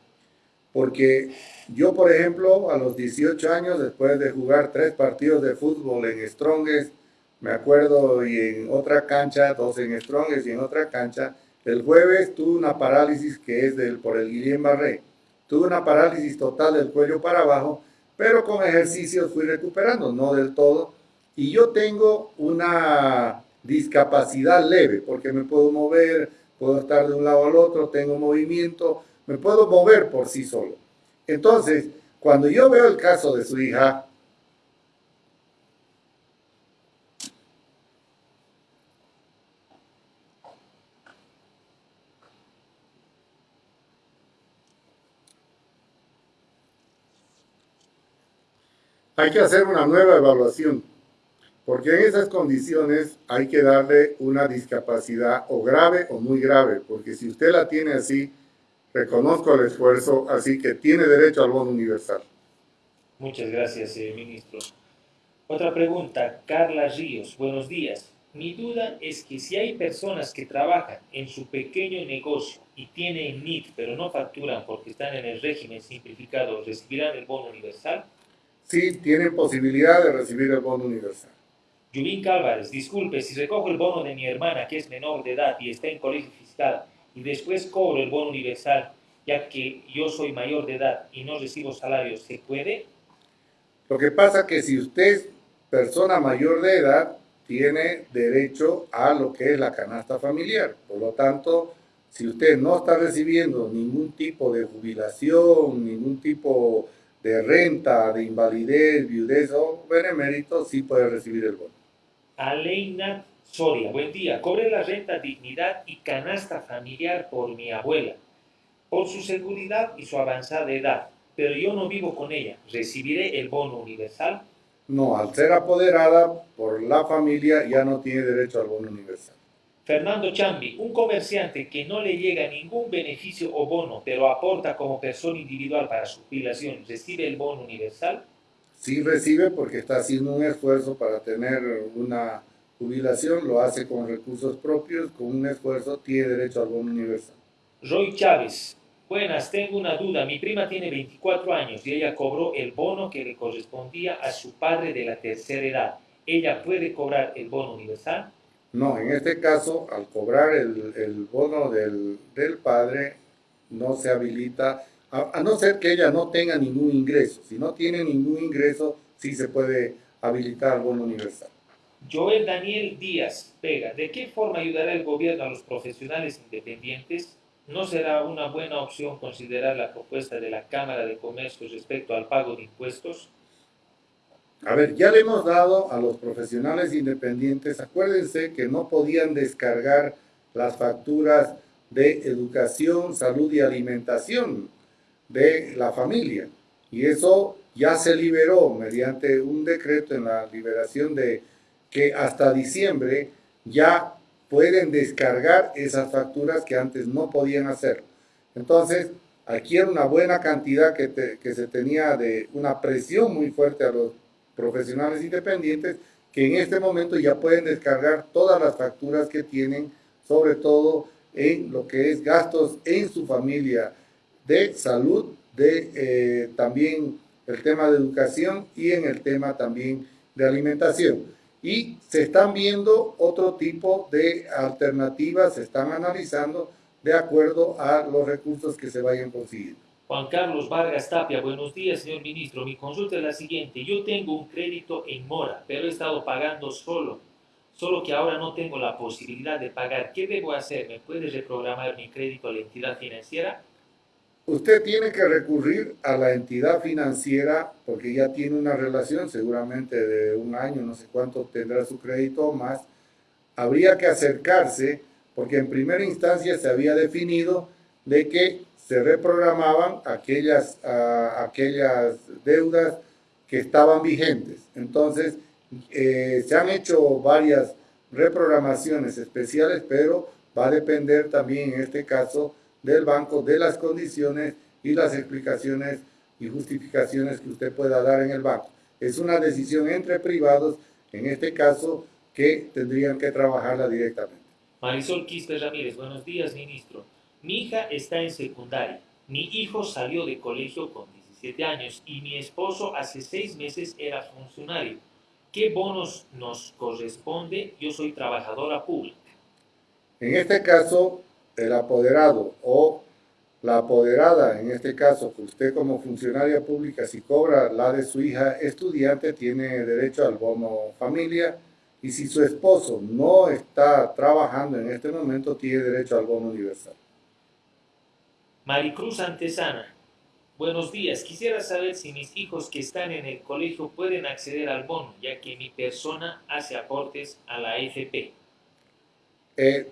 porque yo, por ejemplo, a los 18 años, después de jugar tres partidos de fútbol en Strongest, me acuerdo, y en otra cancha, dos en Strongest y en otra cancha, el jueves tuve una parálisis que es del, por el Guillén Barré. Tuve una parálisis total del cuello para abajo, pero con ejercicios fui recuperando, no del todo. Y yo tengo una discapacidad leve, porque me puedo mover, puedo estar de un lado al otro, tengo movimiento, me puedo mover por sí solo. Entonces, cuando yo veo el caso de su hija, hay que hacer una nueva evaluación, porque en esas condiciones hay que darle una discapacidad o grave o muy grave, porque si usted la tiene así, reconozco el esfuerzo, así que tiene derecho al bono universal. Muchas gracias, eh, ministro. Otra pregunta, Carla Ríos, buenos días. Mi duda es que si hay personas que trabajan en su pequeño negocio y tienen NIT, pero no facturan porque están en el régimen simplificado, ¿recibirán el bono universal? sí tienen posibilidad de recibir el bono universal. Yulín Cálvarez, disculpe, si recojo el bono de mi hermana que es menor de edad y está en colegio fiscal y después cobro el bono universal ya que yo soy mayor de edad y no recibo salario, ¿se puede? Lo que pasa es que si usted es persona mayor de edad, tiene derecho a lo que es la canasta familiar. Por lo tanto, si usted no está recibiendo ningún tipo de jubilación, ningún tipo de renta, de invalidez, viudez o benemérito, sí puede recibir el bono. Aleina Soria, buen día. Cobré la renta dignidad y canasta familiar por mi abuela, por su seguridad y su avanzada edad, pero yo no vivo con ella. ¿Recibiré el bono universal? No, al ser apoderada por la familia ya no tiene derecho al bono universal. Fernando Chambi, un comerciante que no le llega ningún beneficio o bono, pero aporta como persona individual para su jubilación, ¿recibe el bono universal? Sí recibe porque está haciendo un esfuerzo para tener una jubilación, lo hace con recursos propios, con un esfuerzo, tiene derecho al bono universal. Roy Chávez, buenas, tengo una duda. Mi prima tiene 24 años y ella cobró el bono que le correspondía a su padre de la tercera edad. ¿Ella puede cobrar el bono universal? No, en este caso, al cobrar el, bono del, padre, no se habilita, a, no ser que ella no tenga ningún ingreso. Si no tiene ningún ingreso, sí se puede habilitar el bono universal. Joel Daniel Díaz Pega, ¿de qué forma ayudará el gobierno a los profesionales independientes? ¿No será una buena opción considerar la propuesta de la Cámara de Comercio respecto al pago de impuestos? A ver, ya le hemos dado a los profesionales independientes, acuérdense que no podían descargar las facturas de educación, salud y alimentación de la familia. Y eso ya se liberó mediante un decreto en la liberación de que hasta diciembre ya pueden descargar esas facturas que antes no podían hacer. Entonces, aquí era una buena cantidad que, que se tenía de una presión muy fuerte a los profesionales independientes que en este momento ya pueden descargar todas las facturas que tienen, sobre todo en lo que es gastos en su familia de salud, de eh, también el tema de educación y en el tema también de alimentación. Y se están viendo otro tipo de alternativas, se están analizando de acuerdo a los recursos que se vayan consiguiendo. Juan Carlos Vargas Tapia, buenos días, señor ministro. Mi consulta es la siguiente. Yo tengo un crédito en mora, pero he estado pagando solo, solo que ahora no tengo la posibilidad de pagar. ¿Qué debo hacer? ¿Me puede reprogramar mi crédito a la entidad financiera? Usted tiene que recurrir a la entidad financiera porque ya tiene una relación, seguramente de un año, no sé cuánto tendrá su crédito más. Habría que acercarse porque en primera instancia se había definido de que se reprogramaban aquellas, aquellas deudas que estaban vigentes. Entonces, eh, se han hecho varias reprogramaciones especiales, pero va a depender también en este caso del banco, de las condiciones y las explicaciones y justificaciones que usted pueda dar en el banco. Es una decisión entre privados, en este caso, que tendrían que trabajarla directamente. Marisol Quispe Ramírez, buenos días, ministro. Mi hija está en secundaria. Mi hijo salió de colegio con 17 años y mi esposo hace seis meses era funcionario. ¿Qué bonos nos corresponde? Yo soy trabajadora pública. En este caso, el apoderado o la apoderada, en este caso, usted como funcionaria pública, si cobra la de su hija estudiante, tiene derecho al bono familia. Y si su esposo no está trabajando en este momento, tiene derecho al bono universal. Maricruz Antesana, buenos días. Quisiera saber si mis hijos que están en el colegio pueden acceder al bono, ya que mi persona hace aportes a la FP. Eh,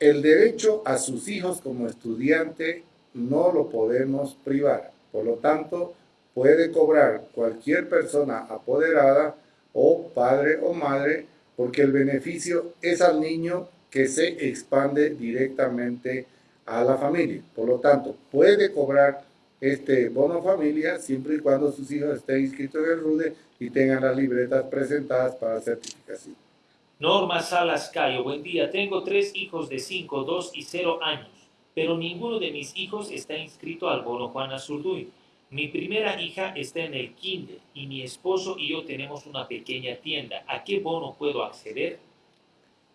el derecho a sus hijos como estudiante no lo podemos privar. Por lo tanto, puede cobrar cualquier persona apoderada o padre o madre porque el beneficio es al niño que se expande directamente a la familia. Por lo tanto, puede cobrar este bono familia siempre y cuando sus hijos estén inscritos en el RUDE y tengan las libretas presentadas para certificación. Norma Salas Cayo, buen día. Tengo tres hijos de 5, 2 y 0 años, pero ninguno de mis hijos está inscrito al bono Juana Zurduy. Mi primera hija está en el kinder y mi esposo y yo tenemos una pequeña tienda. ¿A qué bono puedo acceder?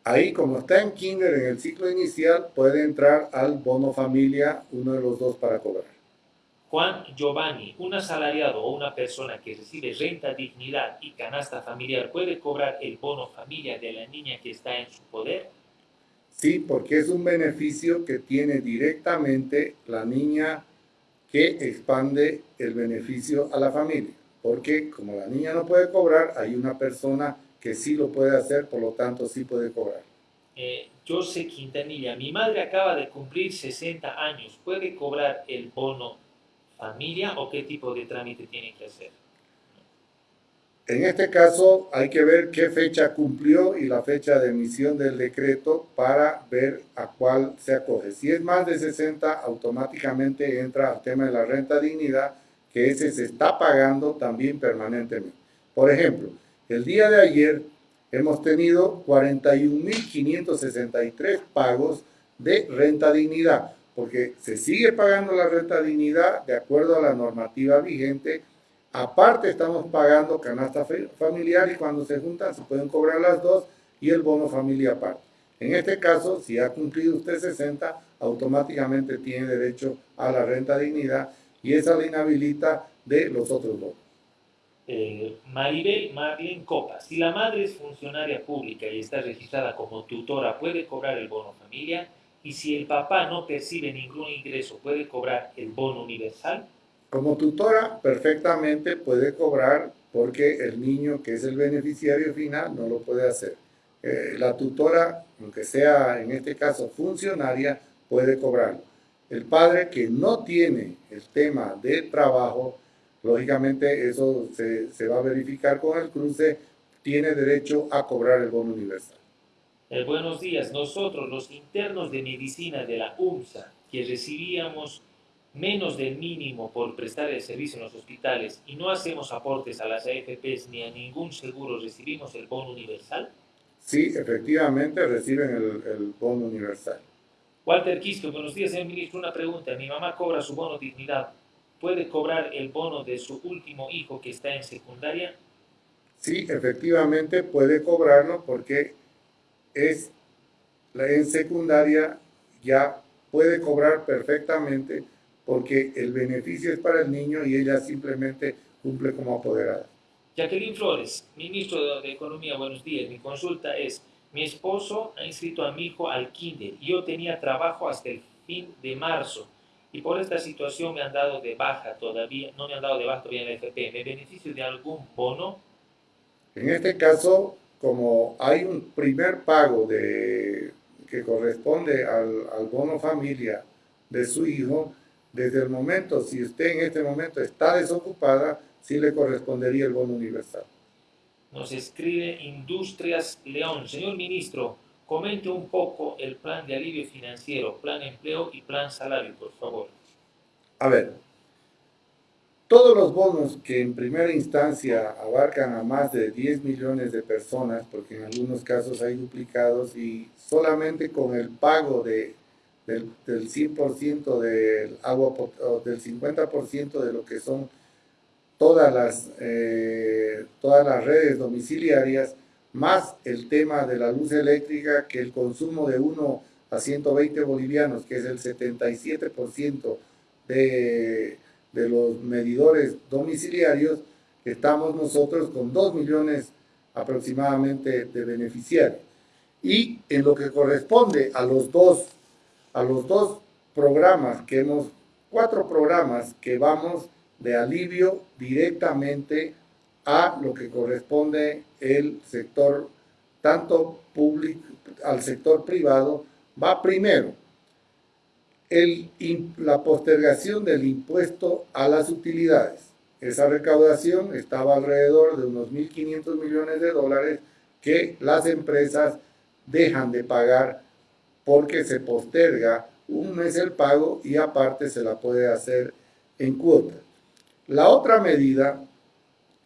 Ahí, como está en kinder en el ciclo inicial, puede entrar al bono familia, uno de los dos para cobrar. Juan Giovanni, un asalariado o una persona que recibe renta, dignidad y canasta familiar, ¿puede cobrar el bono familia de la niña que está en su poder? Sí, porque es un beneficio que tiene directamente la niña que expande el beneficio a la familia. Porque como la niña no puede cobrar, hay una persona que sí lo puede hacer, por lo tanto sí puede cobrar. Eh, José Quintanilla, mi madre acaba de cumplir 60 años, ¿puede cobrar el bono familia o qué tipo de trámite tiene que hacer? En este caso hay que ver qué fecha cumplió y la fecha de emisión del decreto para ver a cuál se acoge. Si es más de 60, automáticamente entra al tema de la renta dignidad, que ese se está pagando también permanentemente. Por ejemplo, el día de ayer hemos tenido 41.563 pagos de renta dignidad, porque se sigue pagando la renta dignidad de acuerdo a la normativa vigente Aparte estamos pagando canasta familiar y cuando se juntan se pueden cobrar las dos y el bono familia aparte. En este caso, si ha cumplido usted 60, automáticamente tiene derecho a la renta dignidad y esa le inhabilita de los otros bonos. Eh, Maribel Marlene Copa, si la madre es funcionaria pública y está registrada como tutora, ¿puede cobrar el bono familia? Y si el papá no percibe ningún ingreso, ¿puede cobrar el bono universal? Como tutora perfectamente puede cobrar porque el niño que es el beneficiario final no lo puede hacer. Eh, la tutora, aunque sea en este caso funcionaria, puede cobrarlo. El padre que no tiene el tema de trabajo, lógicamente eso se, se va a verificar con el cruce, tiene derecho a cobrar el bono universal. Eh, buenos días. Nosotros, los internos de medicina de la UMSA, que recibíamos menos del mínimo por prestar el servicio en los hospitales y no hacemos aportes a las AFPs ni a ningún seguro, ¿recibimos el bono universal? Sí, efectivamente reciben el, bono universal. Walter Quisco, buenos días, señor ministro. Una pregunta. Mi mamá cobra su bono dignidad. ¿Puede cobrar el bono de su último hijo que está en secundaria? Sí, efectivamente puede cobrarlo porque es en secundaria ya puede cobrar perfectamente porque el beneficio es para el niño y ella simplemente cumple como apoderada. Jacqueline Flores, ministro de Economía, buenos días. Mi consulta es, mi esposo ha inscrito a mi hijo al kinder y yo tenía trabajo hasta el fin de marzo y por esta situación me han dado de baja todavía, no me han dado de baja todavía en la FP. ¿Me beneficio de algún bono? En este caso, como hay un primer pago de, que corresponde al, al bono familia de su hijo, desde el momento, si usted en este momento está desocupada, sí le correspondería el bono universal. Nos escribe Industrias León. Señor ministro, comente un poco el plan de alivio financiero, plan empleo y plan salario, por favor. A ver, todos los bonos que en primera instancia abarcan a más de 10 millones de personas, porque en algunos casos hay duplicados y solamente con el pago de del, del 100% del agua, del 50% de lo que son todas las, eh, todas las redes domiciliarias, más el tema de la luz eléctrica, que el consumo de 1 a 120 bolivianos, que es el 77% de, de los medidores domiciliarios, estamos nosotros con 2 millones aproximadamente de beneficiarios. Y en lo que corresponde a los dos a los dos programas que hemos, cuatro programas que vamos de alivio directamente a lo que corresponde el sector, tanto público, al sector privado, va primero la postergación del impuesto a las utilidades. Esa recaudación estaba alrededor de unos 1.500 millones de dólares que las empresas dejan de pagar porque se posterga un mes el pago y aparte se la puede hacer en cuota. La otra medida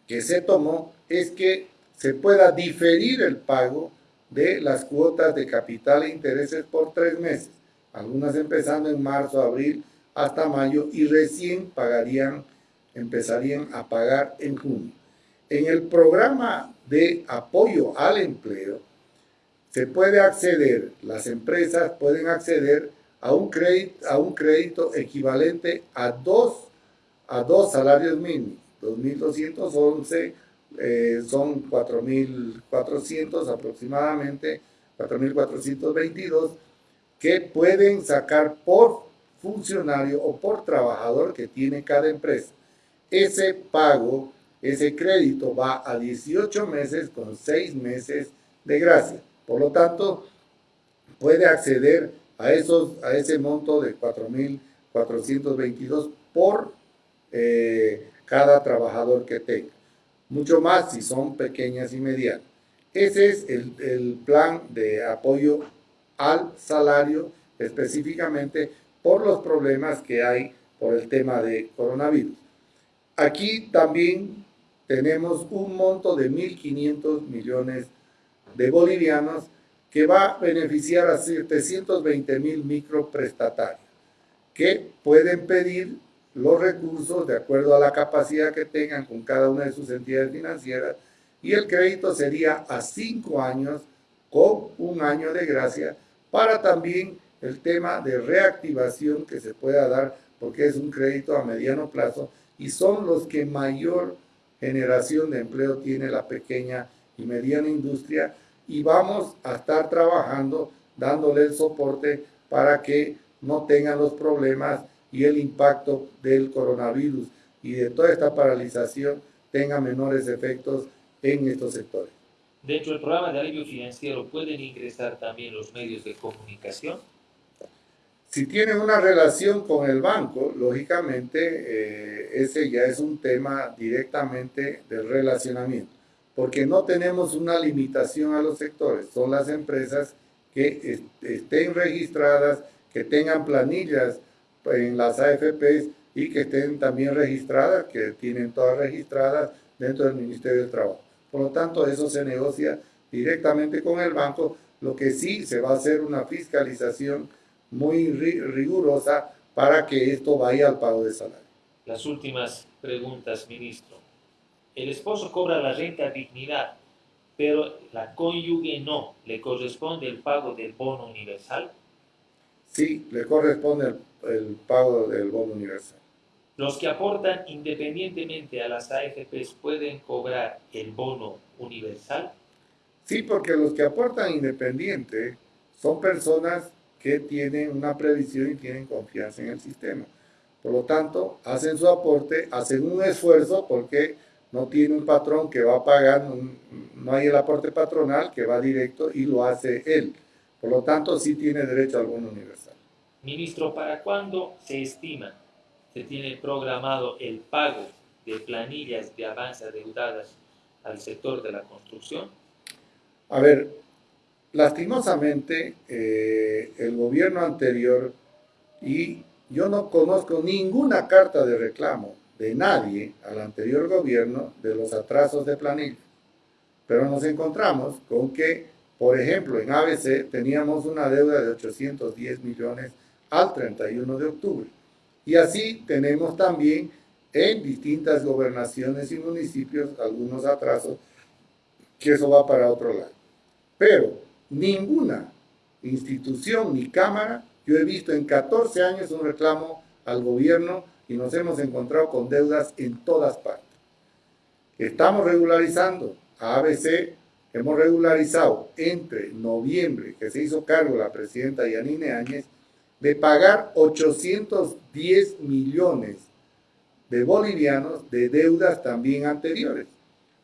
que se tomó es que se pueda diferir el pago de las cuotas de capital e intereses por tres meses, algunas empezando en marzo, abril, hasta mayo y recién pagarían, empezarían a pagar en junio. En el programa de apoyo al empleo, se puede acceder, las empresas pueden acceder a un crédito, a un crédito equivalente a dos, a dos salarios mínimos. 2.211 eh, son 4.400 aproximadamente, 4.422, que pueden sacar por funcionario o por trabajador que tiene cada empresa. Ese pago, ese crédito va a 18 meses con 6 meses de gracia. Por lo tanto, puede acceder a, esos, a ese monto de 4.422 por eh, cada trabajador que tenga. Mucho más si son pequeñas y medianas. Ese es el, el plan de apoyo al salario específicamente por los problemas que hay por el tema de coronavirus. Aquí también tenemos un monto de 1.500 millones de bolivianos que va a beneficiar a 720 mil microprestatarios que pueden pedir los recursos de acuerdo a la capacidad que tengan con cada una de sus entidades financieras y el crédito sería a cinco años con un año de gracia para también el tema de reactivación que se pueda dar porque es un crédito a mediano plazo y son los que mayor generación de empleo tiene la pequeña y mediana industria y vamos a estar trabajando dándole el soporte para que no tengan los problemas y el impacto del coronavirus y de toda esta paralización tenga menores efectos en estos sectores. Dentro del programa de alivio financiero, ¿pueden ingresar también los medios de comunicación? Si tienen una relación con el banco, lógicamente eh, ese ya es un tema directamente del relacionamiento, porque no tenemos una limitación a los sectores, son las empresas que estén registradas, que tengan planillas en las AFPs y que estén también registradas, que tienen todas registradas dentro del Ministerio del Trabajo. Por lo tanto, eso se negocia directamente con el banco, lo que sí se va a hacer una fiscalización muy rigurosa para que esto vaya al pago de salario. Las últimas preguntas, ministro. El esposo cobra la renta dignidad, pero la cónyuge no. ¿Le corresponde el pago del bono universal? Sí, le corresponde el, el pago del bono universal. Los que aportan independientemente a las AFPs pueden cobrar el bono universal. Sí, porque los que aportan independiente son personas que tienen una previsión y tienen confianza en el sistema. Por lo tanto, hacen su aporte, hacen un esfuerzo porque no tiene un patrón que va a pagar, no hay el aporte patronal que va directo y lo hace él. Por lo tanto, sí tiene derecho al bono universal. Ministro, ¿para cuándo se estima se tiene programado el pago de planillas de avance adeudadas al sector de la construcción? A ver, lastimosamente eh, el gobierno anterior y yo no conozco ninguna carta de reclamo de nadie al anterior gobierno de los atrasos de planilla. Pero nos encontramos con que, por ejemplo, en ABC teníamos una deuda de 810 millones al 31 de octubre. Y así tenemos también en distintas gobernaciones y municipios algunos atrasos, que eso va para otro lado. Pero ninguna institución ni cámara, yo he visto en 14 años un reclamo al gobierno y nos hemos encontrado con deudas en todas partes. Estamos regularizando a ABC, hemos regularizado entre noviembre, que se hizo cargo la presidenta Yanine Áñez, de pagar 810 millones de bolivianos de deudas también anteriores.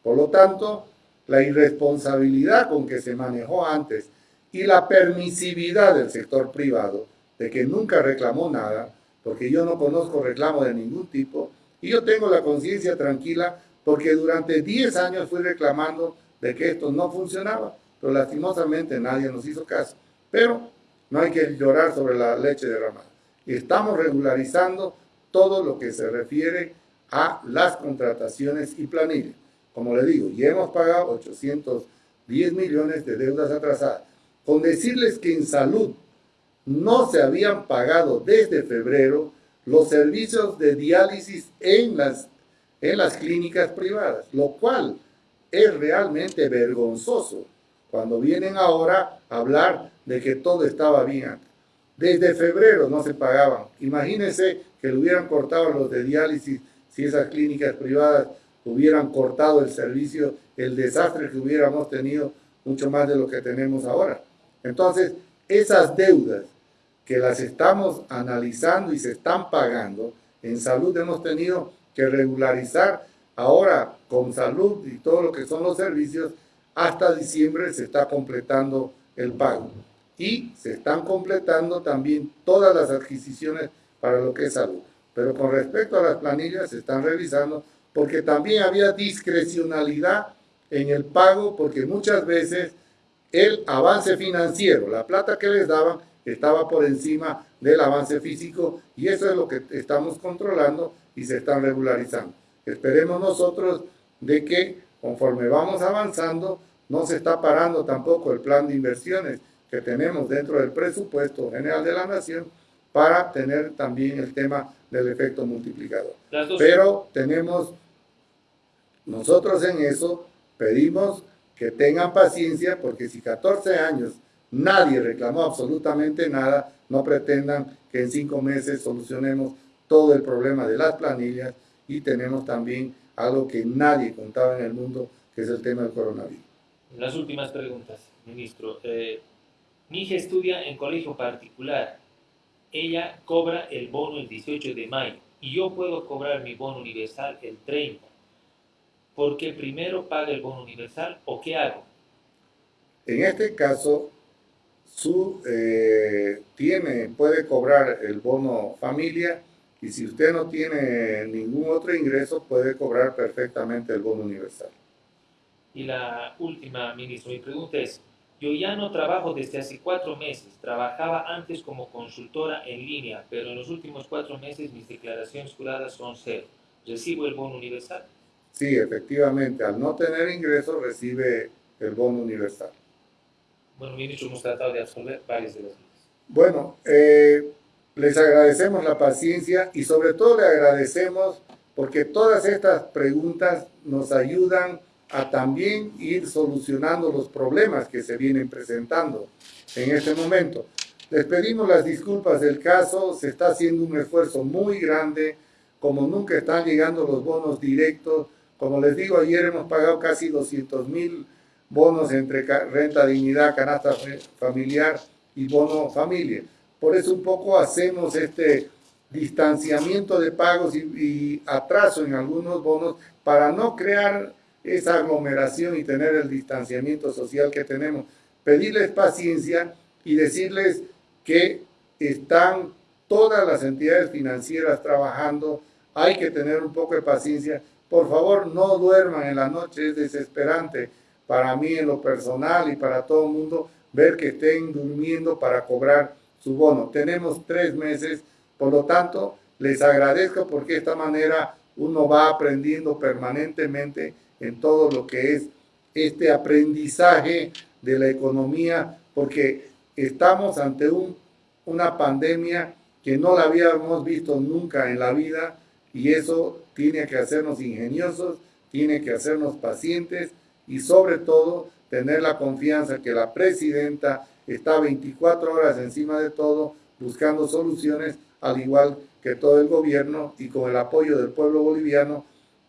Por lo tanto, la irresponsabilidad con que se manejó antes y la permisividad del sector privado de que nunca reclamó nada, porque yo no conozco reclamo de ningún tipo, y yo tengo la conciencia tranquila porque durante 10 años fui reclamando de que esto no funcionaba, pero lastimosamente nadie nos hizo caso. Pero no hay que llorar sobre la leche derramada. Estamos regularizando todo lo que se refiere a las contrataciones y planillas. Como le digo, ya hemos pagado 810 millones de deudas atrasadas. Con decirles que en salud no se habían pagado desde febrero los servicios de diálisis en las, en las clínicas privadas, lo cual es realmente vergonzoso cuando vienen ahora a hablar de que todo estaba bien Desde febrero no se pagaban. Imagínense que le hubieran cortado los de diálisis si esas clínicas privadas hubieran cortado el servicio, el desastre que hubiéramos tenido, mucho más de lo que tenemos ahora. Entonces, esas deudas que las estamos analizando y se están pagando. En salud hemos tenido que regularizar ahora con salud y todo lo que son los servicios, hasta diciembre se está completando el pago. Y se están completando también todas las adquisiciones para lo que es salud. Pero con respecto a las planillas se están revisando porque también había discrecionalidad en el pago porque muchas veces el avance financiero, la plata que les daban, estaba por encima del avance físico y eso es lo que estamos controlando y se están regularizando. Esperemos nosotros de que conforme vamos avanzando, no se está parando tampoco el plan de inversiones que tenemos dentro del presupuesto general de la nación para tener también el tema del efecto multiplicador. Pero tenemos, nosotros en eso pedimos que tengan paciencia porque si 14 años nadie reclamó absolutamente nada, no pretendan que en cinco meses solucionemos todo el problema de las planillas y tenemos también algo que nadie contaba en el mundo, que es el tema del coronavirus. Las últimas preguntas, ministro. Eh, mi hija estudia en colegio particular. Ella cobra el bono el 18 de mayo y yo puedo cobrar mi bono universal el 30. ¿Por qué primero paga el bono universal o qué hago? En este caso, su, eh, tiene, puede cobrar el bono familia y si usted no tiene ningún otro ingreso, puede cobrar perfectamente el bono universal. Y la última, ministro, mi pregunta es, yo ya no trabajo desde hace cuatro meses, trabajaba antes como consultora en línea, pero en los últimos cuatro meses mis declaraciones juradas son cero. ¿Recibo el bono universal? Sí, efectivamente, al no tener ingresos recibe el bono universal. Bueno, ministro, hemos tratado de absolver varias de las dudas. Bueno, eh, les agradecemos la paciencia y sobre todo le agradecemos porque todas estas preguntas nos ayudan a también ir solucionando los problemas que se vienen presentando en este momento. Les pedimos las disculpas del caso, se está haciendo un esfuerzo muy grande, como nunca están llegando los bonos directos. Como les digo, ayer hemos pagado casi 200 mil bonos entre renta dignidad, canasta familiar y bono familia. Por eso un poco hacemos este distanciamiento de pagos y, atraso en algunos bonos para no crear esa aglomeración y tener el distanciamiento social que tenemos. Pedirles paciencia y decirles que están todas las entidades financieras trabajando, hay que tener un poco de paciencia. Por favor, no duerman en la noche, es desesperante para mí en lo personal y para todo el mundo ver que estén durmiendo para cobrar su bono. Tenemos tres meses, por lo tanto, les agradezco porque de esta manera uno va aprendiendo permanentemente en todo lo que es este aprendizaje de la economía, porque estamos ante un, una pandemia que no la habíamos visto nunca en la vida y eso tiene que hacernos ingeniosos, tiene que hacernos pacientes y sobre todo tener la confianza que la presidenta está 24 horas encima de todo buscando soluciones, al igual que todo el gobierno y con el apoyo del pueblo boliviano.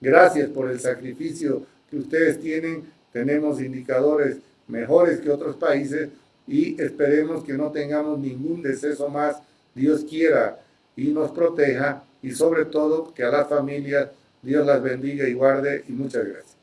Gracias por el sacrificio que ustedes tienen. Tenemos indicadores mejores que otros países y esperemos que no tengamos ningún deceso más. Dios quiera y nos proteja y sobre todo que a las familias Dios las bendiga y guarde y muchas gracias.